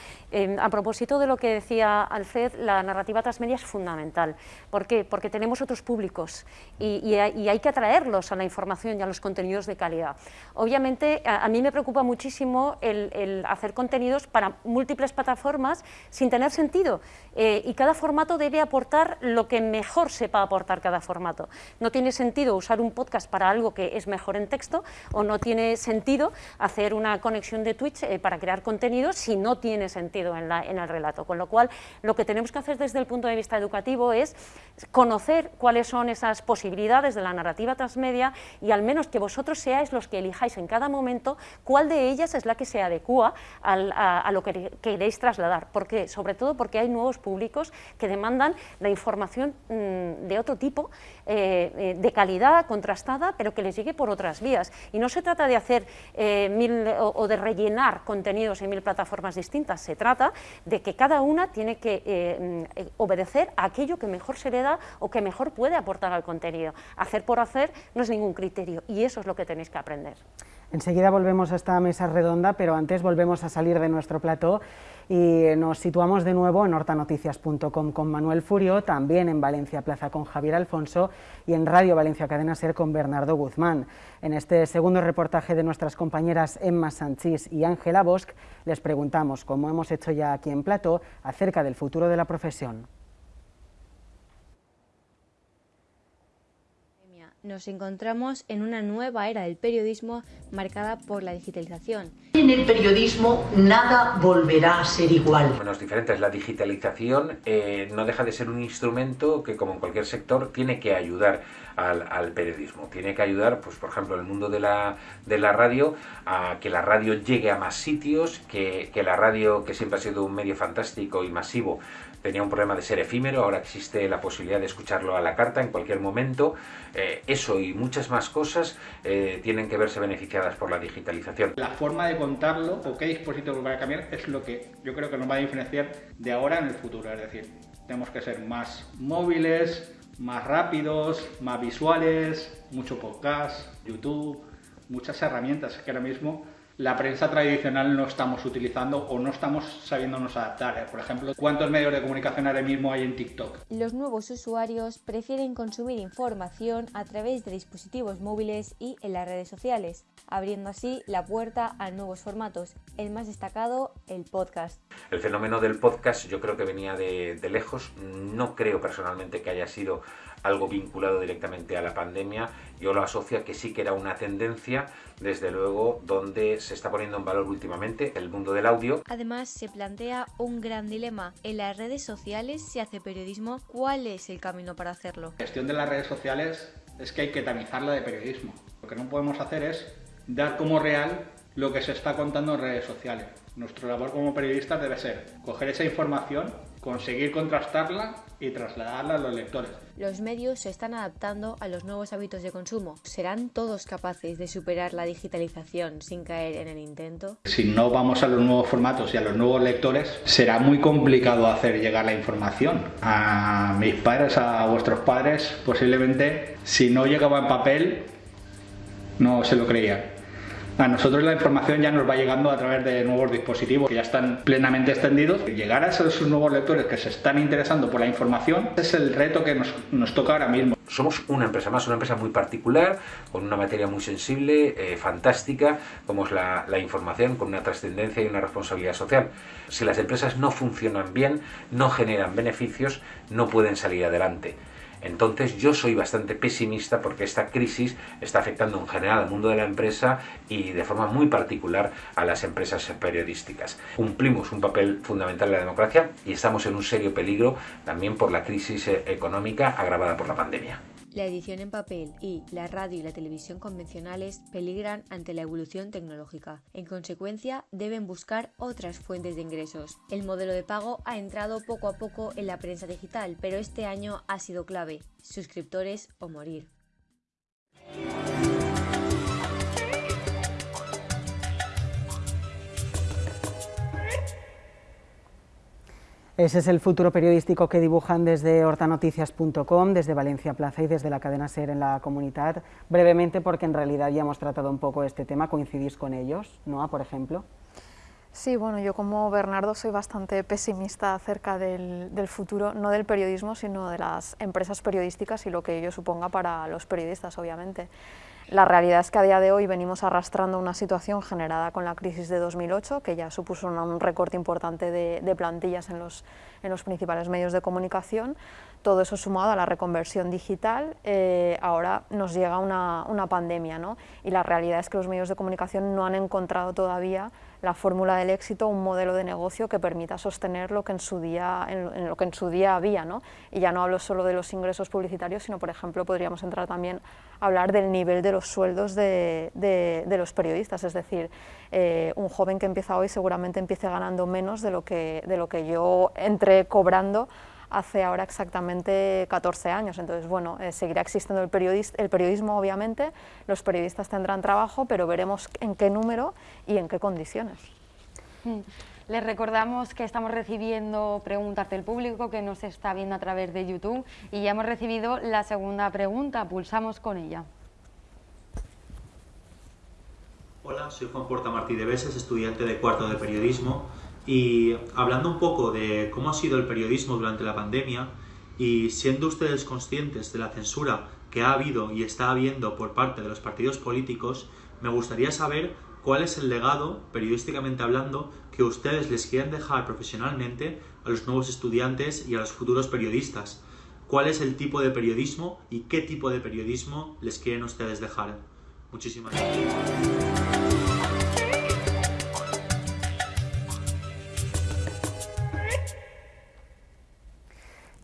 a propósito de lo que decía Alfred, la narrativa transmedia es fundamental. ¿Por qué? Porque tenemos otros públicos y, hay que atraerlos a la información y a los contenidos de calidad. Obviamente, a, mí me preocupa muchísimo el, hacer contenidos para múltiples plataformas sin tener sentido eh, y cada formato debe aportar lo que mejor sepa aportar cada formato. No tiene sentido usar un podcast para algo que es mejor en texto o no tiene sentido hacer una conexión de Twitch eh, para crear contenido si no tiene sentido en, el relato. Con lo cual, lo que tenemos que hacer desde el punto de vista educativo es conocer cuáles son esas posibilidades de la narrativa transmedia y al menos que vosotros seáis los que elijáis en cada momento cuál de ellas es la que se adecua a, lo que queréis trasladar. ¿Por qué? Sobre todo porque hay nuevos públicos que demandan la información mm, de otro tipo, eh, eh, de calidad, contrastada, pero que les llegue por otras vías. Y no se trata de hacer mil o de rellenar contenidos en mil plataformas distintas, se trata de que cada una tiene que eh, mm, obedecer a aquello que mejor se le da o que mejor puede aportar al contenido. Hacer por hacer no es ningún criterio y eso es lo que tenéis que aprender. Enseguida volvemos a esta mesa redonda, pero antes volvemos a salir de nuestro plató y nos situamos de nuevo en hortanoticias.com con Manuel Furio, también en Valencia Plaza con Javier Alfonso y en Radio Valencia Cadena Ser con Bernardo Guzmán. En este segundo reportaje de nuestras compañeras Emma Sanchís y Ángela Bosch les preguntamos, como hemos hecho ya aquí en Plató, acerca del futuro de la profesión. Nos encontramos en una nueva era del periodismo marcada por la digitalización. En el periodismo nada volverá a ser igual. Menos diferentes. La digitalización eh, no deja de ser un instrumento que, como en cualquier sector, tiene que ayudar al, periodismo. Tiene que ayudar, pues por ejemplo, en el mundo de la, de la radio, a que la radio llegue a más sitios, que, que la radio, que siempre ha sido un medio fantástico y masivo, tenía un problema de ser efímero, ahora existe la posibilidad de escucharlo a la carta en cualquier momento. Eh, eso y muchas más cosas eh, tienen que verse beneficiadas por la digitalización. La forma de contarlo o qué dispositivo va a cambiar es lo que yo creo que nos va a diferenciar de ahora en el futuro. Es decir, tenemos que ser más móviles, más rápidos, más visuales, mucho podcast, YouTube, muchas herramientas que ahora mismo la prensa tradicional no estamos utilizando o no estamos sabiéndonos adaptar. Por ejemplo, ¿cuántos medios de comunicación ahora mismo hay en TikTok? Los nuevos usuarios prefieren consumir información a través de dispositivos móviles y en las redes sociales, abriendo así la puerta a nuevos formatos. El más destacado, el podcast. El fenómeno del podcast yo creo que venía de, de lejos. No creo personalmente que haya sido algo vinculado directamente a la pandemia. Yo lo asocio a que sí que era una tendencia, desde luego, donde se está poniendo en valor últimamente el mundo del audio. Además, se plantea un gran dilema. En las redes sociales se hace periodismo. ¿Cuál es el camino para hacerlo? La gestión de las redes sociales es que hay que tamizarla de periodismo. Lo que no podemos hacer es dar como real lo que se está contando en redes sociales. Nuestra labor como periodistas debe ser coger esa información, conseguir contrastarla y trasladarla a los lectores. Los medios se están adaptando a los nuevos hábitos de consumo. ¿Serán todos capaces de superar la digitalización sin caer en el intento? Si no vamos a los nuevos formatos y a los nuevos lectores, será muy complicado hacer llegar la información a mis padres, a vuestros padres. Posiblemente, si no llegaba en papel, no se lo creía. A nosotros la información ya nos va llegando a través de nuevos dispositivos que ya están plenamente extendidos. Llegar a esos nuevos lectores que se están interesando por la información es el reto que nos, toca ahora mismo. Somos una empresa más, una empresa muy particular, con una materia muy sensible, eh, fantástica, como es la, la información, con una trascendencia y una responsabilidad social. Si las empresas no funcionan bien, no generan beneficios, no pueden salir adelante. Entonces yo soy bastante pesimista porque esta crisis está afectando en general al mundo de la empresa y de forma muy particular a las empresas periodísticas. Cumplimos un papel fundamental en la democracia y estamos en un serio peligro también por la crisis económica agravada por la pandemia. La edición en papel y la radio y la televisión convencionales peligran ante la evolución tecnológica. En consecuencia, deben buscar otras fuentes de ingresos. El modelo de pago ha entrado poco a poco en la prensa digital, pero este año ha sido clave. Suscriptores o morir. Ese es el futuro periodístico que dibujan desde hortanoticias.com, desde Valencia Plaza y desde la cadena SER en la comunidad. Brevemente, porque en realidad ya hemos tratado un poco este tema, ¿coincidís con ellos, Noa, por ejemplo? Sí, bueno, yo como Bernardo soy bastante pesimista acerca del, del, futuro, no del periodismo, sino de las empresas periodísticas y lo que ello suponga para los periodistas, obviamente. La realidad es que a día de hoy venimos arrastrando una situación generada con la crisis de 2008, que ya supuso un recorte importante de, plantillas en los, en los, principales medios de comunicación. Todo eso sumado a la reconversión digital, eh, ahora nos llega una, una pandemia, ¿no? y la realidad es que los medios de comunicación no han encontrado todavía la fórmula del éxito, un modelo de negocio que permita sostener lo que en su día, en, lo que en su día había. ¿no? Y ya no hablo solo de los ingresos publicitarios, sino, por ejemplo, podríamos entrar también a hablar del nivel de los sueldos de, de, de los periodistas, es decir, eh, un joven que empieza hoy seguramente empiece ganando menos de lo que, de lo que yo entré cobrando hace ahora exactamente 14 años. Entonces, bueno, eh, seguirá existiendo el, el, periodismo, obviamente, los periodistas tendrán trabajo, pero veremos en qué número y en qué condiciones. Mm. Les recordamos que estamos recibiendo preguntas del público que nos está viendo a través de YouTube y ya hemos recibido la segunda pregunta, pulsamos con ella. Hola, soy Juan Porta Martí de Beses, estudiante de cuarto de periodismo y hablando un poco de cómo ha sido el periodismo durante la pandemia y siendo ustedes conscientes de la censura que ha habido y está habiendo por parte de los partidos políticos, me gustaría saber cuál es el legado, periodísticamente hablando, que ustedes les quieren dejar profesionalmente a los nuevos estudiantes y a los futuros periodistas. ¿Cuál es el tipo de periodismo y qué tipo de periodismo les quieren ustedes dejar? Muchísimas gracias.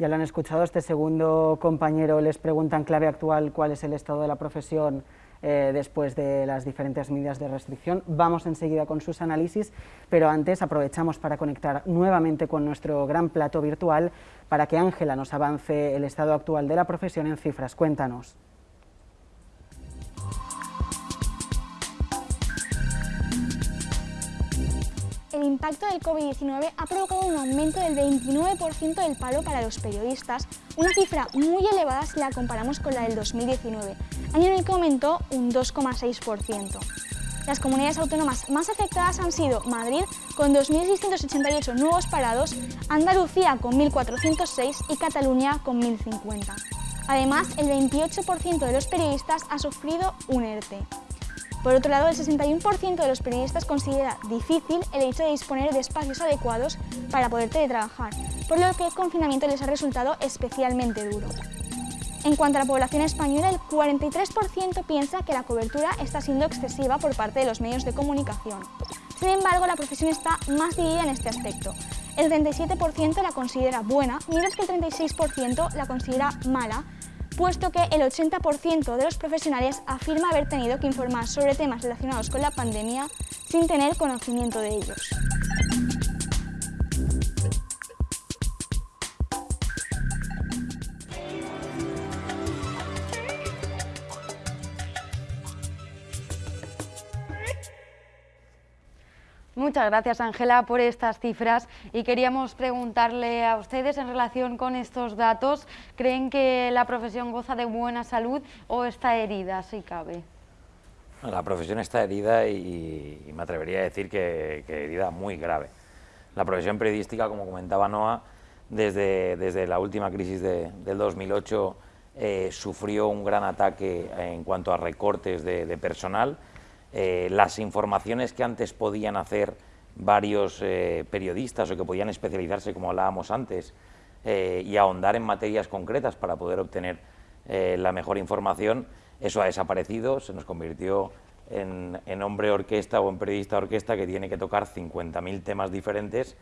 Ya lo han escuchado, este segundo compañero les pregunta en clave actual cuál es el estado de la profesión eh, después de las diferentes medidas de restricción. Vamos enseguida con sus análisis, pero antes aprovechamos para conectar nuevamente con nuestro gran plato virtual para que Ángela nos avance el estado actual de la profesión en cifras. Cuéntanos. El impacto del COVID-19 ha provocado un aumento del 29% del paro para los periodistas, una cifra muy elevada si la comparamos con la del 2019, año en el que aumentó un 2,6%. Las comunidades autónomas más afectadas han sido Madrid, con 2.688 nuevos parados, Andalucía, con 1.406 y Cataluña, con 1.050. Además, el 28% de los periodistas ha sufrido un ERTE. Por otro lado, el 61% de los periodistas considera difícil el hecho de disponer de espacios adecuados para poder teletrabajar, por lo que el confinamiento les ha resultado especialmente duro. En cuanto a la población española, el 43% piensa que la cobertura está siendo excesiva por parte de los medios de comunicación. Sin embargo, la profesión está más dividida en este aspecto. El 37% la considera buena, mientras que el 36% la considera mala, puesto que el 80% de los profesionales afirma haber tenido que informar sobre temas relacionados con la pandemia sin tener conocimiento de ellos. Muchas gracias, Ángela, por estas cifras y queríamos preguntarle a ustedes en relación con estos datos, ¿creen que la profesión goza de buena salud o está herida, si cabe? La profesión está herida y, y me atrevería a decir que, que, herida muy grave. La profesión periodística, como comentaba Noa, desde, desde la última crisis de, del 2008 eh, sufrió un gran ataque en cuanto a recortes de, de personal, eh, las informaciones que antes podían hacer varios eh, periodistas o que podían especializarse, como hablábamos antes, eh, y ahondar en materias concretas para poder obtener la mejor información, eso ha desaparecido, se nos convirtió en, en hombre orquesta o en periodista orquesta que tiene que tocar 50.000 temas diferentes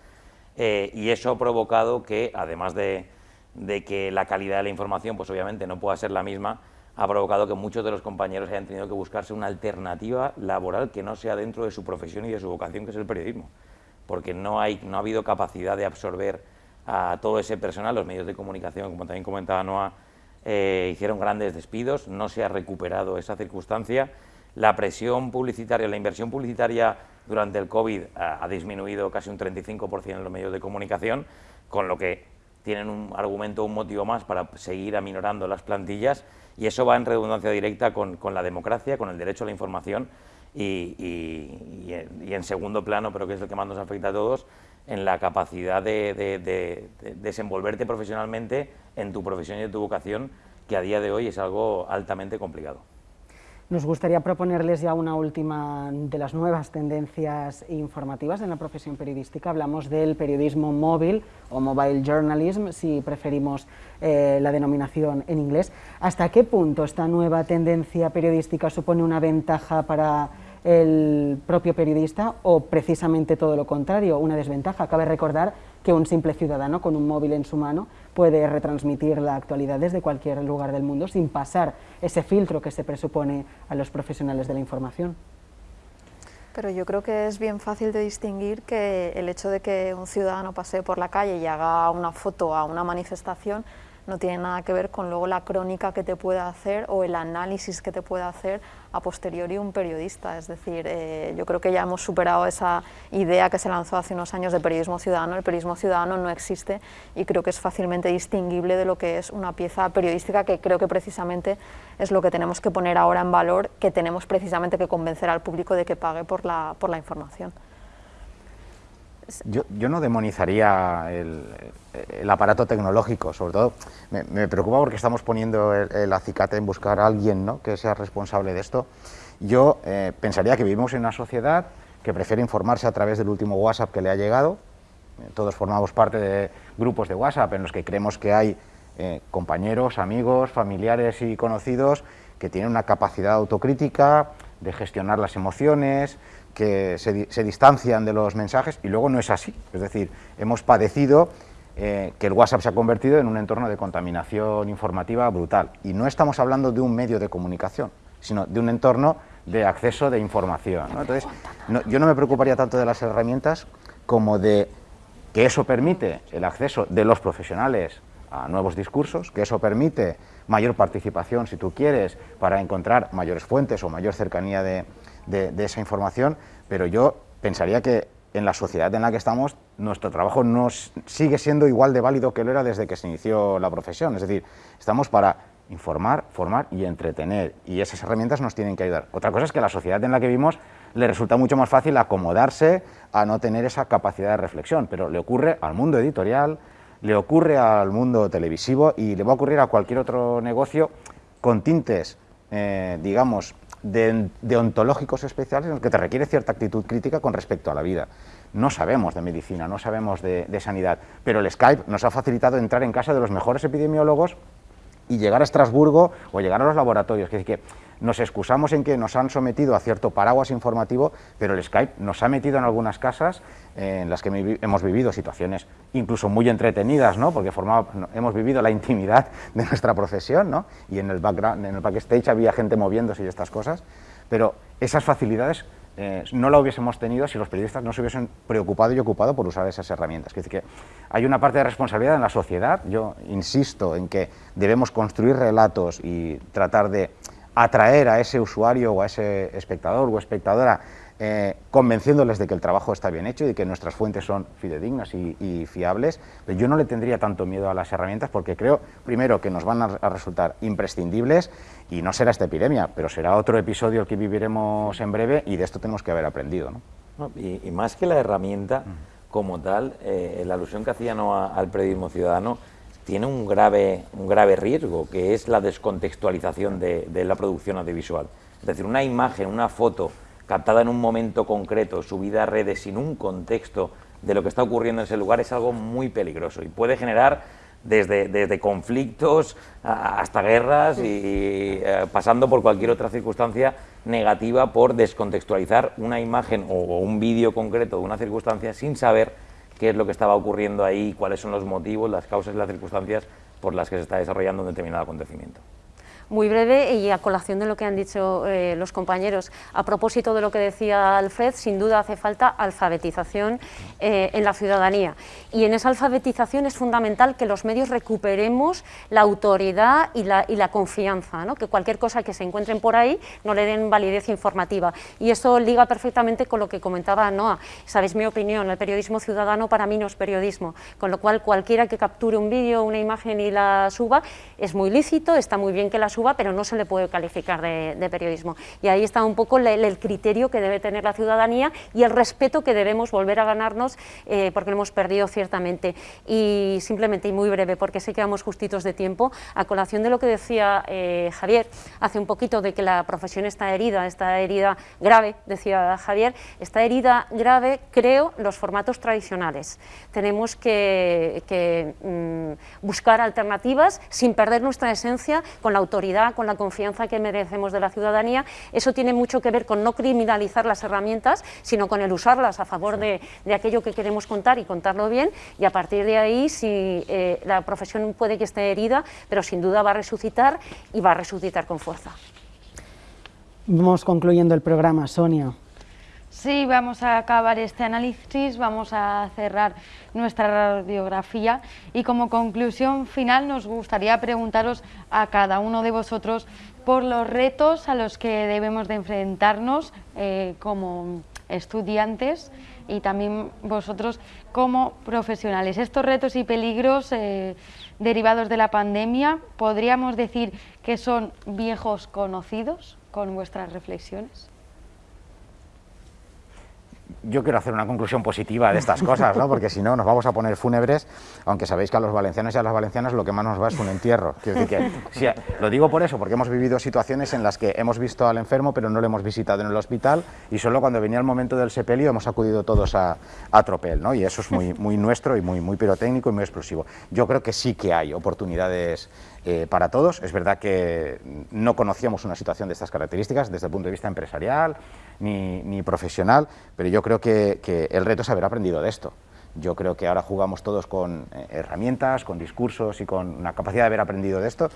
y eso ha provocado que, además de, de que la calidad de la información, pues obviamente no pueda ser la misma, ha provocado que muchos de los compañeros hayan tenido que buscarse una alternativa laboral que no sea dentro de su profesión y de su vocación, que es el periodismo, porque no, hay, no ha habido capacidad de absorber a todo ese personal, los medios de comunicación, como también comentaba Noa, eh, hicieron grandes despidos, no se ha recuperado esa circunstancia, la presión publicitaria, la inversión publicitaria durante el COVID ha, ha disminuido casi un 35% en los medios de comunicación, con lo que tienen un argumento, un motivo más para seguir aminorando las plantillas y eso va en redundancia directa con, la democracia, con el derecho a la información y, en segundo plano, pero que es el que más nos afecta a todos, en la capacidad de, desenvolverte profesionalmente en tu profesión y en tu vocación, que a día de hoy es algo altamente complicado. Nos gustaría proponerles ya una última de las nuevas tendencias informativas en la profesión periodística. Hablamos del periodismo móvil o mobile journalism, si preferimos eh, la denominación en inglés. ¿Hasta qué punto esta nueva tendencia periodística supone una ventaja para el propio periodista o precisamente todo lo contrario, una desventaja? Cabe recordar que un simple ciudadano con un móvil en su mano puede retransmitir la actualidad desde cualquier lugar del mundo sin pasar ese filtro que se presupone a los profesionales de la información. Pero yo creo que es bien fácil de distinguir que el hecho de que un ciudadano pase por la calle y haga una foto a una manifestación no tiene nada que ver con luego la crónica que te pueda hacer o el análisis que te pueda hacer a posteriori un periodista. Es decir, eh, yo creo que ya hemos superado esa idea que se lanzó hace unos años de periodismo ciudadano. El periodismo ciudadano no existe y creo que es fácilmente distinguible de lo que es una pieza periodística que creo que precisamente es lo que tenemos que poner ahora en valor, que tenemos precisamente que convencer al público de que pague por la, por la información. Yo, yo, no demonizaría el, el, aparato tecnológico, sobre todo me, preocupa porque estamos poniendo el, acicate en buscar a alguien ¿no? que sea responsable de esto. Yo eh, pensaría que vivimos en una sociedad que prefiere informarse a través del último WhatsApp que le ha llegado. Eh, todos formamos parte de grupos de WhatsApp en los que creemos que hay eh, compañeros, amigos, familiares y conocidos que tienen una capacidad autocrítica de gestionar las emociones, que se, distancian de los mensajes y luego no es así. Es decir, hemos padecido eh, que el WhatsApp se ha convertido en un entorno de contaminación informativa brutal. Y no estamos hablando de un medio de comunicación, sino de un entorno de acceso de información. Entonces, yo no me preocuparía tanto de las herramientas como de que eso permite el acceso de los profesionales a nuevos discursos, que eso permite mayor participación, si tú quieres, para encontrar mayores fuentes o mayor cercanía de, de, esa información, pero yo pensaría que en la sociedad en la que estamos, nuestro trabajo no sigue siendo igual de válido que lo era desde que se inició la profesión. Es decir, estamos para informar, formar y entretener, y esas herramientas nos tienen que ayudar. Otra cosa es que a la sociedad en la que vivimos le resulta mucho más fácil acomodarse a no tener esa capacidad de reflexión, pero le ocurre al mundo editorial, le ocurre al mundo televisivo y le va a ocurrir a cualquier otro negocio con tintes, eh, digamos, de, ontológicos especiales en los que te requiere cierta actitud crítica con respecto a la vida. No sabemos de medicina, no sabemos de, sanidad, pero el Skype nos ha facilitado entrar en casa de los mejores epidemiólogos y llegar a Estrasburgo o llegar a los laboratorios. Que nos excusamos en que nos han sometido a cierto paraguas informativo, pero el Skype nos ha metido en algunas casas en las que hemos vivido situaciones incluso muy entretenidas, ¿no? porque hemos vivido la intimidad de nuestra profesión, ¿no? y en el, background, en el backstage había gente moviéndose y estas cosas, pero esas facilidades eh, no la hubiésemos tenido si los periodistas no se hubiesen preocupado y ocupado por usar esas herramientas. Es decir, que hay una parte de responsabilidad en la sociedad, yo insisto en que debemos construir relatos y tratar de atraer a ese usuario o a ese espectador o espectadora eh, convenciéndoles de que el trabajo está bien hecho y de que nuestras fuentes son fidedignas y, fiables, pero yo no le tendría tanto miedo a las herramientas porque creo, primero, que nos van a, resultar imprescindibles y no será esta epidemia, pero será otro episodio el que viviremos en breve y de esto tenemos que haber aprendido. ¿no? y, más que la herramienta como tal, eh, la alusión que hacía al periodismo ciudadano tiene un grave, un grave riesgo, que es la descontextualización de, de la producción audiovisual. Es decir, una imagen, una foto captada en un momento concreto, subida a redes sin un contexto de lo que está ocurriendo en ese lugar es algo muy peligroso y puede generar desde, desde conflictos hasta guerras y eh, pasando por cualquier otra circunstancia negativa por descontextualizar una imagen o un vídeo concreto de una circunstancia sin saber qué es lo que estaba ocurriendo ahí, cuáles son los motivos, las causas y las circunstancias por las que se está desarrollando un determinado acontecimiento muy breve y a colación de lo que han dicho eh, los compañeros. A propósito de lo que decía Alfred, sin duda hace falta alfabetización eh, en la ciudadanía. Y en esa alfabetización es fundamental que los medios recuperemos la autoridad y la, y la confianza, ¿no? que cualquier cosa que se encuentren por ahí no le den validez informativa. Y esto liga perfectamente con lo que comentaba Noa. Sabéis mi opinión, el periodismo ciudadano para mí no es periodismo, con lo cual cualquiera que capture un vídeo, una imagen y la suba es muy lícito, está muy bien que la suba pero no se le puede calificar de, periodismo. Y ahí está un poco el, criterio que debe tener la ciudadanía y el respeto que debemos volver a ganarnos eh, porque lo hemos perdido ciertamente. Y simplemente, y muy breve, porque sé que vamos justitos de tiempo, a colación de lo que decía eh, Javier hace un poquito de que la profesión está herida, está herida grave, decía Javier, está herida grave, creo, los formatos tradicionales. Tenemos que, mm, buscar alternativas sin perder nuestra esencia con la autoridad con la confianza que merecemos de la ciudadanía. Eso tiene mucho que ver con no criminalizar las herramientas, sino con el usarlas a favor de, aquello que queremos contar y contarlo bien, y a partir de ahí, si eh, la profesión puede que esté herida, pero sin duda va a resucitar y va a resucitar con fuerza. Vamos concluyendo el programa, Sonia. Sí, vamos a acabar este análisis, vamos a cerrar nuestra radiografía y como conclusión final nos gustaría preguntaros a cada uno de vosotros por los retos a los que debemos de enfrentarnos eh, como estudiantes y también vosotros como profesionales. Estos retos y peligros eh, derivados de la pandemia, ¿podríamos decir que son viejos conocidos con vuestras reflexiones? Yo quiero hacer una conclusión positiva de estas cosas, ¿no? porque si no nos vamos a poner fúnebres, aunque sabéis que a los valencianos y a las valencianas lo que más nos va es un entierro. lo digo por eso, porque hemos vivido situaciones en las que hemos visto al enfermo pero no lo hemos visitado en el hospital y solo cuando venía el momento del sepelio hemos acudido todos a, a tropel, ¿no? y eso es muy, muy nuestro y muy, muy pirotécnico y muy explosivo. Yo creo que sí que hay oportunidades eh, para todos. Es verdad que no conocíamos una situación de estas características desde el punto de vista empresarial ni, profesional, pero yo creo que, el reto es haber aprendido de esto. Yo creo que ahora jugamos todos con eh, herramientas, con discursos y con una capacidad de haber aprendido de esto.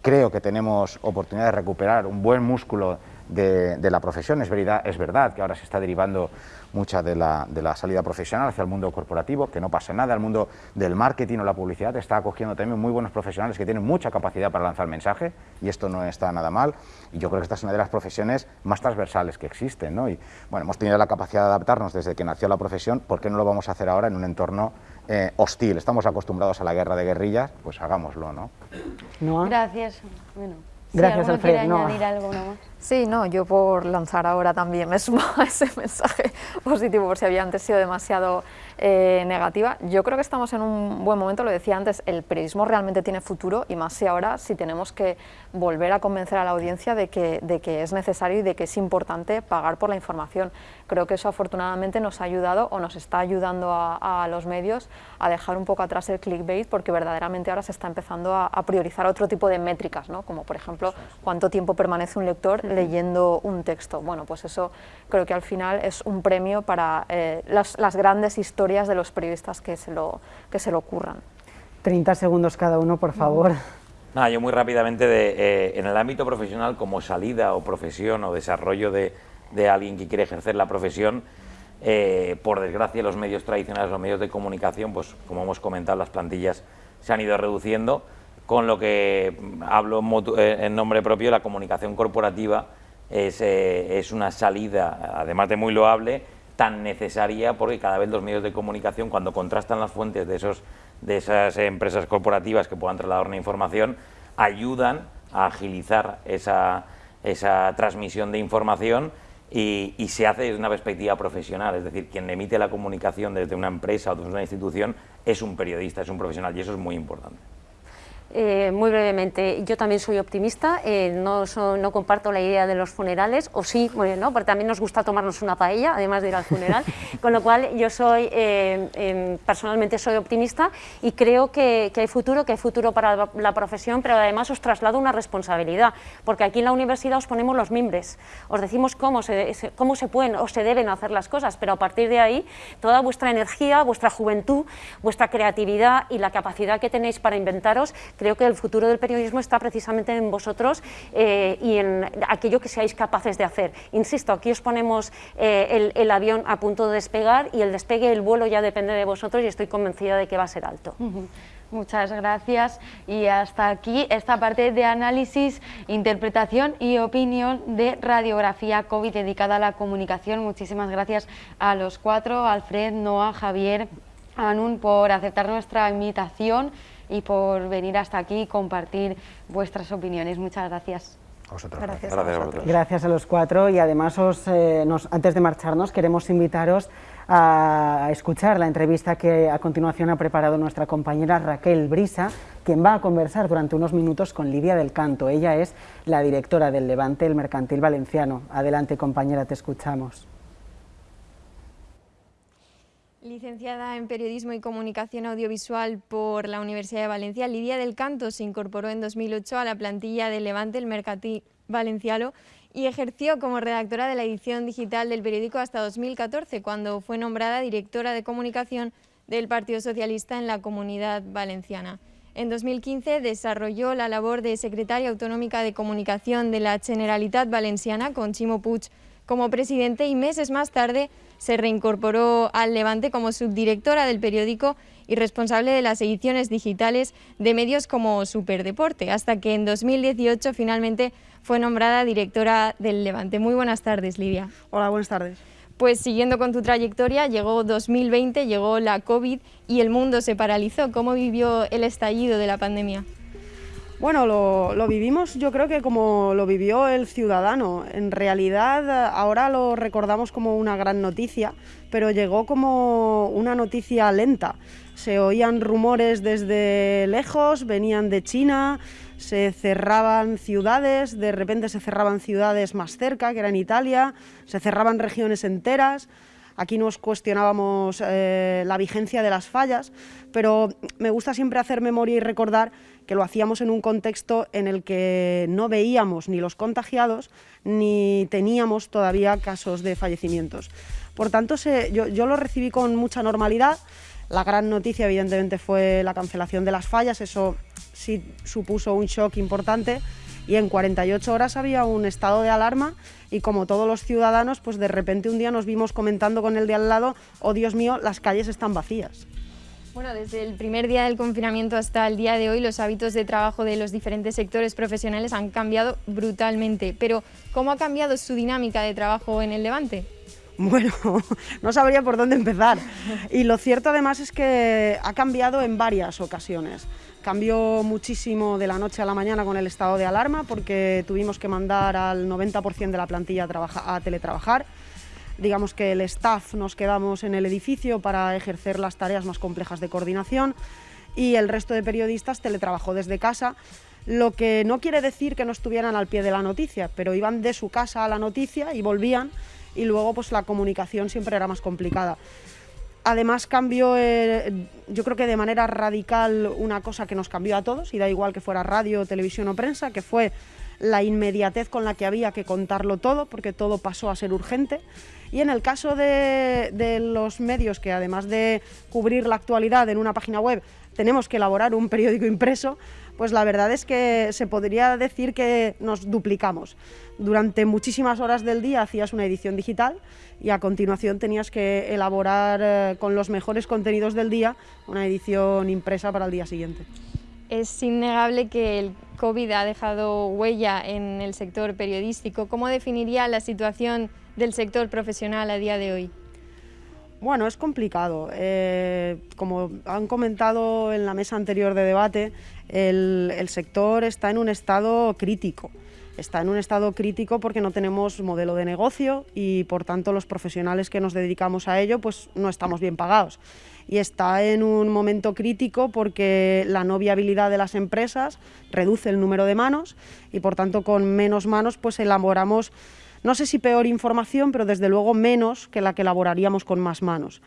Creo que tenemos oportunidad de recuperar un buen músculo de, de la profesión. Es verdad, es verdad que ahora se está derivando mucha de la, de la, salida profesional hacia el mundo corporativo, que no pase nada, el mundo del marketing o la publicidad está acogiendo también muy buenos profesionales que tienen mucha capacidad para lanzar mensaje y esto no está nada mal y yo creo que esta es una de las profesiones más transversales que existen ¿no? y bueno, hemos tenido la capacidad de adaptarnos desde que nació la profesión, ¿por qué no lo vamos a hacer ahora en un entorno eh, hostil? Estamos acostumbrados a la guerra de guerrillas, pues hagámoslo, ¿no? Gracias. Bueno. Gracias, Alfred. No. añadir algo más? Sí, no, yo por lanzar ahora también me sumo a ese mensaje positivo por si había antes sido demasiado eh, negativa. Yo creo que estamos en un buen momento, lo decía antes, el periodismo realmente tiene futuro y más si ahora si tenemos que volver a convencer a la audiencia de que, de que es necesario y de que es importante pagar por la información. Creo que eso afortunadamente nos ha ayudado o nos está ayudando a, los medios a dejar un poco atrás el clickbait porque verdaderamente ahora se está empezando a, priorizar otro tipo de métricas, ¿no? como por ejemplo cuánto tiempo permanece un lector leyendo un texto. Bueno, pues eso creo que al final es un premio para eh, las, grandes historias de los periodistas que se lo, que se lo ocurran. 30 segundos cada uno, por favor. Nada, yo muy rápidamente, de, eh, en el ámbito profesional, como salida o profesión o desarrollo de, de alguien que quiere ejercer la profesión, eh, por desgracia los medios tradicionales, los medios de comunicación, pues como hemos comentado, las plantillas se han ido reduciendo, con lo que hablo en nombre propio, la comunicación corporativa es, eh, es, una salida, además de muy loable, tan necesaria porque cada vez los medios de comunicación, cuando contrastan las fuentes de, esos, de esas empresas corporativas que puedan trasladar una información, ayudan a agilizar esa, esa transmisión de información y, y, se hace desde una perspectiva profesional, es decir, quien emite la comunicación desde una empresa o desde una institución es un periodista, es un profesional y eso es muy importante. Eh, muy brevemente, yo también soy optimista, eh, no, no, comparto la idea de los funerales, o sí, bueno, ¿no? porque también nos gusta tomarnos una paella, además de ir al funeral, con lo cual yo soy, eh, em, personalmente soy optimista y creo que, que, hay futuro, que hay futuro para la profesión, pero además os traslado una responsabilidad, porque aquí en la universidad os ponemos los mimbres, os decimos cómo se, cómo se pueden o se deben hacer las cosas, pero a partir de ahí, toda vuestra energía, vuestra juventud, vuestra creatividad y la capacidad que tenéis para inventaros, creo que el futuro del periodismo está precisamente en vosotros eh, y en aquello que seáis capaces de hacer. Insisto, aquí os ponemos eh, el, avión a punto de despegar y el despegue, el vuelo ya depende de vosotros y estoy convencida de que va a ser alto. Muchas gracias y hasta aquí esta parte de análisis, interpretación y opinión de radiografía COVID dedicada a la comunicación. Muchísimas gracias a los cuatro, Alfred, Noah, Javier, Anun, por aceptar nuestra invitación y por venir hasta aquí y compartir vuestras opiniones. Muchas gracias. gracias. A gracias, a los cuatro y además eh, antes de marcharnos queremos invitaros a escuchar la entrevista que a continuación ha preparado nuestra compañera Raquel Brisa, quien va a conversar durante unos minutos con Lidia del Canto. Ella es la directora del Levante, el Mercantil Valenciano. Adelante compañera, te escuchamos. Licenciada en Periodismo y Comunicación Audiovisual por la Universidad de Valencia, Lidia del Canto se incorporó en 2008 a la plantilla de Levante, el Mercantil Valenciano, y ejerció como redactora de la edición digital del periódico hasta 2014, cuando fue nombrada directora de comunicación del Partido Socialista en la Comunidad Valenciana. En 2015 desarrolló la labor de secretaria autonómica de comunicación de la Generalitat Valenciana con Chimo Puig como presidente y meses más tarde se reincorporó al Levante como subdirectora del periódico y responsable de las ediciones digitales de medios como Superdeporte, hasta que en 2018 finalmente fue nombrada directora del Levante. Muy buenas tardes, Lidia. Hola, buenas tardes. Pues siguiendo con tu trayectoria, llegó 2020, llegó la COVID y el mundo se paralizó. ¿Cómo vivió el estallido de la pandemia? Bueno, lo, vivimos yo creo que como lo vivió el ciudadano. En realidad ahora lo recordamos como una gran noticia, pero llegó como una noticia lenta. Se oían rumores desde lejos, venían de China, se cerraban ciudades, de repente se cerraban ciudades más cerca, que era en Italia, se cerraban regiones enteras. Aquí nos cuestionábamos eh, la vigencia de las fallas, pero me gusta siempre hacer memoria y recordar que lo hacíamos en un contexto en el que no veíamos ni los contagiados ni teníamos todavía casos de fallecimientos. Por tanto, yo, yo lo recibí con mucha normalidad. La gran noticia, evidentemente, fue la cancelación de las fallas. Eso sí supuso un shock importante y en 48 horas había un estado de alarma y como todos los ciudadanos, pues de repente un día nos vimos comentando con el de al lado, oh Dios mío, las calles están vacías. Bueno, desde el primer día del confinamiento hasta el día de hoy, los hábitos de trabajo de los diferentes sectores profesionales han cambiado brutalmente. Pero, ¿cómo ha cambiado su dinámica de trabajo en el Levante? Bueno, no sabría por dónde empezar. Y lo cierto además es que ha cambiado en varias ocasiones. Cambió muchísimo de la noche a la mañana con el estado de alarma porque tuvimos que mandar al 90% de la plantilla a, teletrabajar. Digamos que el staff nos quedamos en el edificio para ejercer las tareas más complejas de coordinación y el resto de periodistas teletrabajó desde casa, lo que no quiere decir que no estuvieran al pie de la noticia, pero iban de su casa a la noticia y volvían y luego pues la comunicación siempre era más complicada. Además cambió, eh, yo creo que de manera radical, una cosa que nos cambió a todos, y da igual que fuera radio, televisión o prensa, que fue la inmediatez con la que había que contarlo todo, porque todo pasó a ser urgente. Y en el caso de, los medios, que además de cubrir la actualidad en una página web, tenemos que elaborar un periódico impreso, pues la verdad es que se podría decir que nos duplicamos. Durante muchísimas horas del día hacías una edición digital y a continuación tenías que elaborar eh, con los mejores contenidos del día una edición impresa para el día siguiente. Es innegable que el COVID ha dejado huella en el sector periodístico. ¿Cómo definiría la situación del sector profesional a día de hoy? Bueno, es complicado. Eh, como han comentado en la mesa anterior de debate, el, sector está en un estado crítico. está en un estado crítico porque no tenemos modelo de negocio y por tanto los profesionales que nos dedicamos a ello pues no estamos bien pagados. Y está en un momento crítico porque la no viabilidad de las empresas reduce el número de manos y por tanto con menos manos pues elaboramos no sé si peor información, pero desde luego menos que la que elaboraríamos con más manos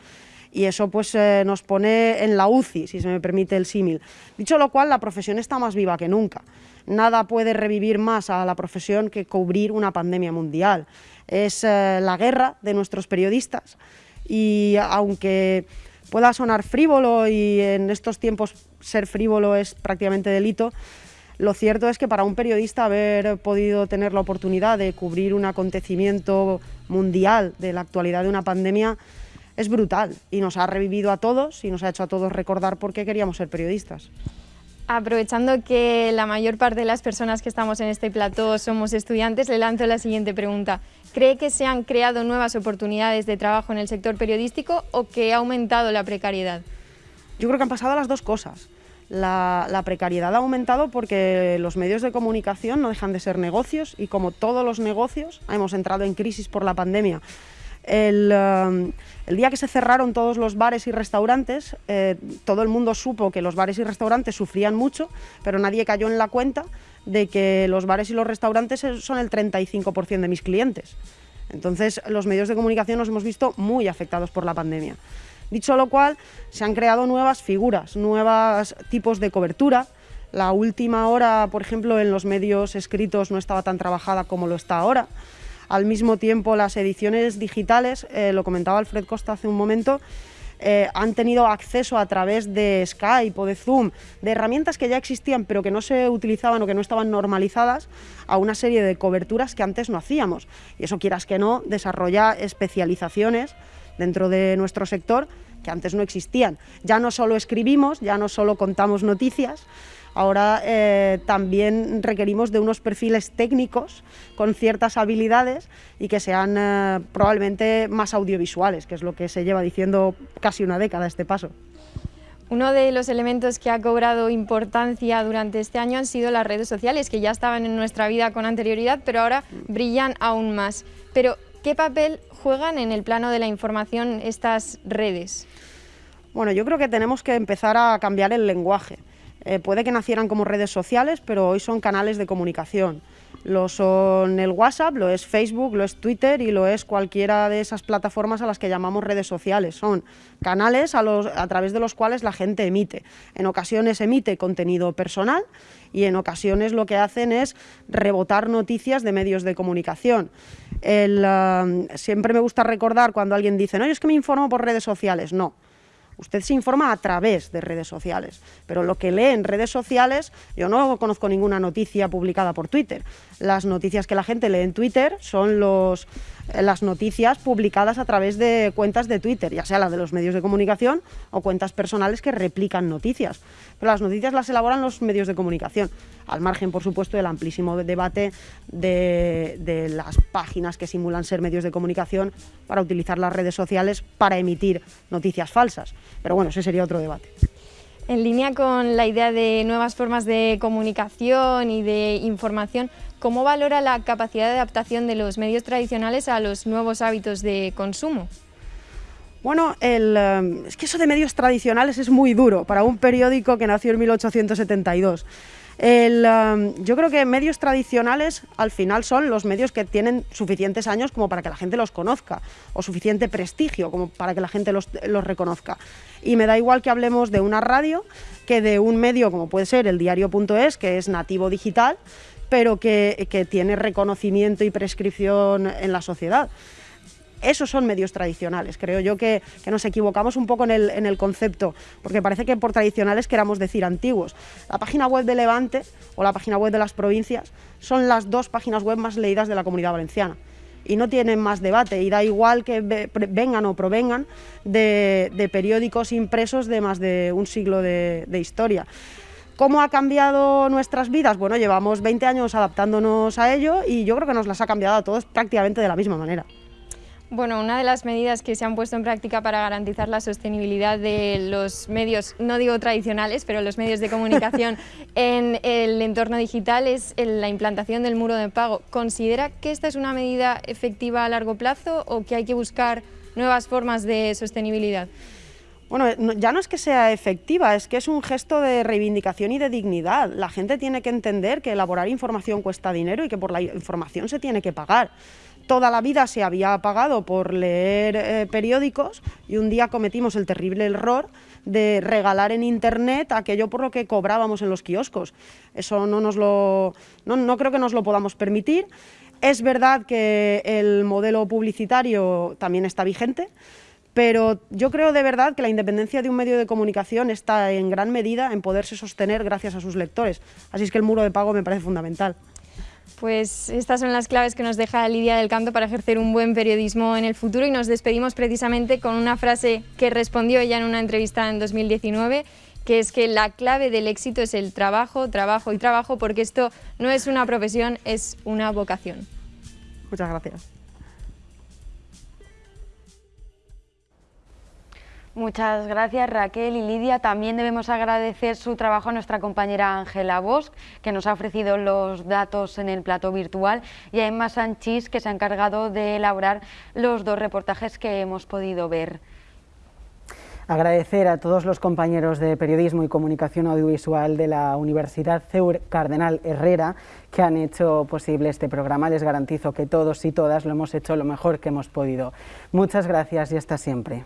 y eso pues eh, nos pone en la UCI, si se me permite el símil. Dicho lo cual, la profesión está más viva que nunca. Nada puede revivir más a la profesión que cubrir una pandemia mundial. Es eh, la guerra de nuestros periodistas y aunque pueda sonar frívolo y en estos tiempos ser frívolo es prácticamente delito, lo cierto es que para un periodista haber podido tener la oportunidad de cubrir un acontecimiento mundial de la actualidad de una pandemia es brutal y nos ha revivido a todos y nos ha hecho a todos recordar por qué queríamos ser periodistas. Aprovechando que la mayor parte de las personas que estamos en este plató somos estudiantes, le lanzo la siguiente pregunta. ¿Cree que se han creado nuevas oportunidades de trabajo en el sector periodístico o que ha aumentado la precariedad? Yo creo que han pasado las dos cosas. La, precariedad ha aumentado porque los medios de comunicación no dejan de ser negocios y como todos los negocios hemos entrado en crisis por la pandemia. El, día que se cerraron todos los bares y restaurantes, eh, todo el mundo supo que los bares y restaurantes sufrían mucho, pero nadie cayó en la cuenta de que los bares y los restaurantes son el 35% de mis clientes. Entonces, los medios de comunicación nos hemos visto muy afectados por la pandemia. Dicho lo cual, se han creado nuevas figuras, nuevos tipos de cobertura. La última hora, por ejemplo, en los medios escritos no estaba tan trabajada como lo está ahora. Al mismo tiempo, las ediciones digitales, eh, lo comentaba Alfred Costa hace un momento, eh, han tenido acceso a través de Skype o de Zoom, de herramientas que ya existían pero que no se utilizaban o que no estaban normalizadas, a una serie de coberturas que antes no hacíamos. Y eso, quieras que no, desarrolla especializaciones dentro de nuestro sector que antes no existían. Ya no solo escribimos, ya no solo contamos noticias, Ahora eh, también requerimos de unos perfiles técnicos con ciertas habilidades y que sean eh, probablemente más audiovisuales, que es lo que se lleva diciendo casi una década este paso. Uno de los elementos que ha cobrado importancia durante este año han sido las redes sociales, que ya estaban en nuestra vida con anterioridad, pero ahora brillan aún más. Pero, ¿qué papel juegan en el plano de la información estas redes? Bueno, yo creo que tenemos que empezar a cambiar el lenguaje. Eh, puede que nacieran como redes sociales, pero hoy son canales de comunicación. Lo son el WhatsApp, lo es Facebook, lo es Twitter y lo es cualquiera de esas plataformas a las que llamamos redes sociales. Son canales a, a través de los cuales la gente emite. En ocasiones emite contenido personal y en ocasiones lo que hacen es rebotar noticias de medios de comunicación. Um, siempre me gusta recordar cuando alguien dice, no, es que me informo por redes sociales. No, Usted se informa a través de redes sociales, pero lo que lee en redes sociales, yo no conozco ninguna noticia publicada por Twitter. Las noticias que la gente lee en Twitter son los, las noticias publicadas a través de cuentas de Twitter, ya sea la de los medios de comunicación o cuentas personales que replican noticias. Pero las noticias las elaboran los medios de comunicación, al margen, por supuesto, del amplísimo debate de, de las páginas que simulan ser medios de comunicación para utilizar las redes sociales para emitir noticias falsas. Pero bueno, ese sería otro debate. En línea con la idea de nuevas formas de comunicación y de información, ¿cómo valora la capacidad de adaptación de los medios tradicionales a los nuevos hábitos de consumo? Bueno, eh, es que eso de medios tradicionales es muy duro para un periódico que nació en 1872. Um, yo creo que medios tradicionales al final son los medios que tienen suficientes años como para que la gente los conozca o suficiente prestigio como para que la gente los, reconozca. Y me da igual que hablemos de una radio que de un medio como puede ser el diario.es, que es nativo digital, pero que, tiene reconocimiento y prescripción en la sociedad esos son medios tradicionales. Creo yo que, nos equivocamos un poco en el, concepto, porque parece que por tradicionales queramos decir antiguos. La página web de Levante o la página web de las provincias son las dos páginas web más leídas de la comunidad valenciana. Y no tienen más debate, y da igual que vengan o provengan de, periódicos impresos de más de un siglo de historia. ¿Cómo ha cambiado nuestras vidas? Bueno, llevamos 20 años adaptándonos a ello y yo creo que nos las ha cambiado a todos prácticamente de la misma manera. Bueno, una de las medidas que se han puesto en práctica para garantizar la sostenibilidad de los medios, no digo tradicionales, pero los medios de comunicación en el entorno digital es la implantación del muro de pago. ¿Considera que esta es una medida efectiva a largo plazo o que hay que buscar nuevas formas de sostenibilidad? Bueno, ya no es que sea efectiva, es que es un gesto de reivindicación y de dignidad. La gente tiene que entender que elaborar información cuesta dinero y que por la información se tiene que pagar. Toda la vida se había pagado por leer eh, periódicos y un día cometimos el terrible error de regalar en Internet aquello por lo que cobrábamos en los kioscos. Eso no, nos lo, no, no creo que nos lo podamos permitir. Es verdad que el modelo publicitario también está vigente, pero yo creo de verdad que la independencia de un medio de comunicación está en gran medida en poderse sostener gracias a sus lectores. Así es que el muro de pago me parece fundamental. Pues estas son las claves que nos deja Lidia del Canto para ejercer un buen periodismo en el futuro y nos despedimos precisamente con una frase que respondió ella en una entrevista en 2019 que es que la clave del éxito es el trabajo, trabajo y trabajo, porque esto no es una profesión, es una vocación. Muchas gracias. Muchas gracias Raquel y Lidia. También debemos agradecer su trabajo a nuestra compañera Ángela Bosch, que nos ha ofrecido los datos en el plato virtual, y a Emma Sanchís, que se ha encargado de elaborar los dos reportajes que hemos podido ver. Agradecer a todos los compañeros de Periodismo y Comunicación Audiovisual de la Universidad CEUR Cardenal Herrera que han hecho posible este programa. Les garantizo que todos y todas lo hemos hecho lo mejor que hemos podido. Muchas gracias y hasta siempre.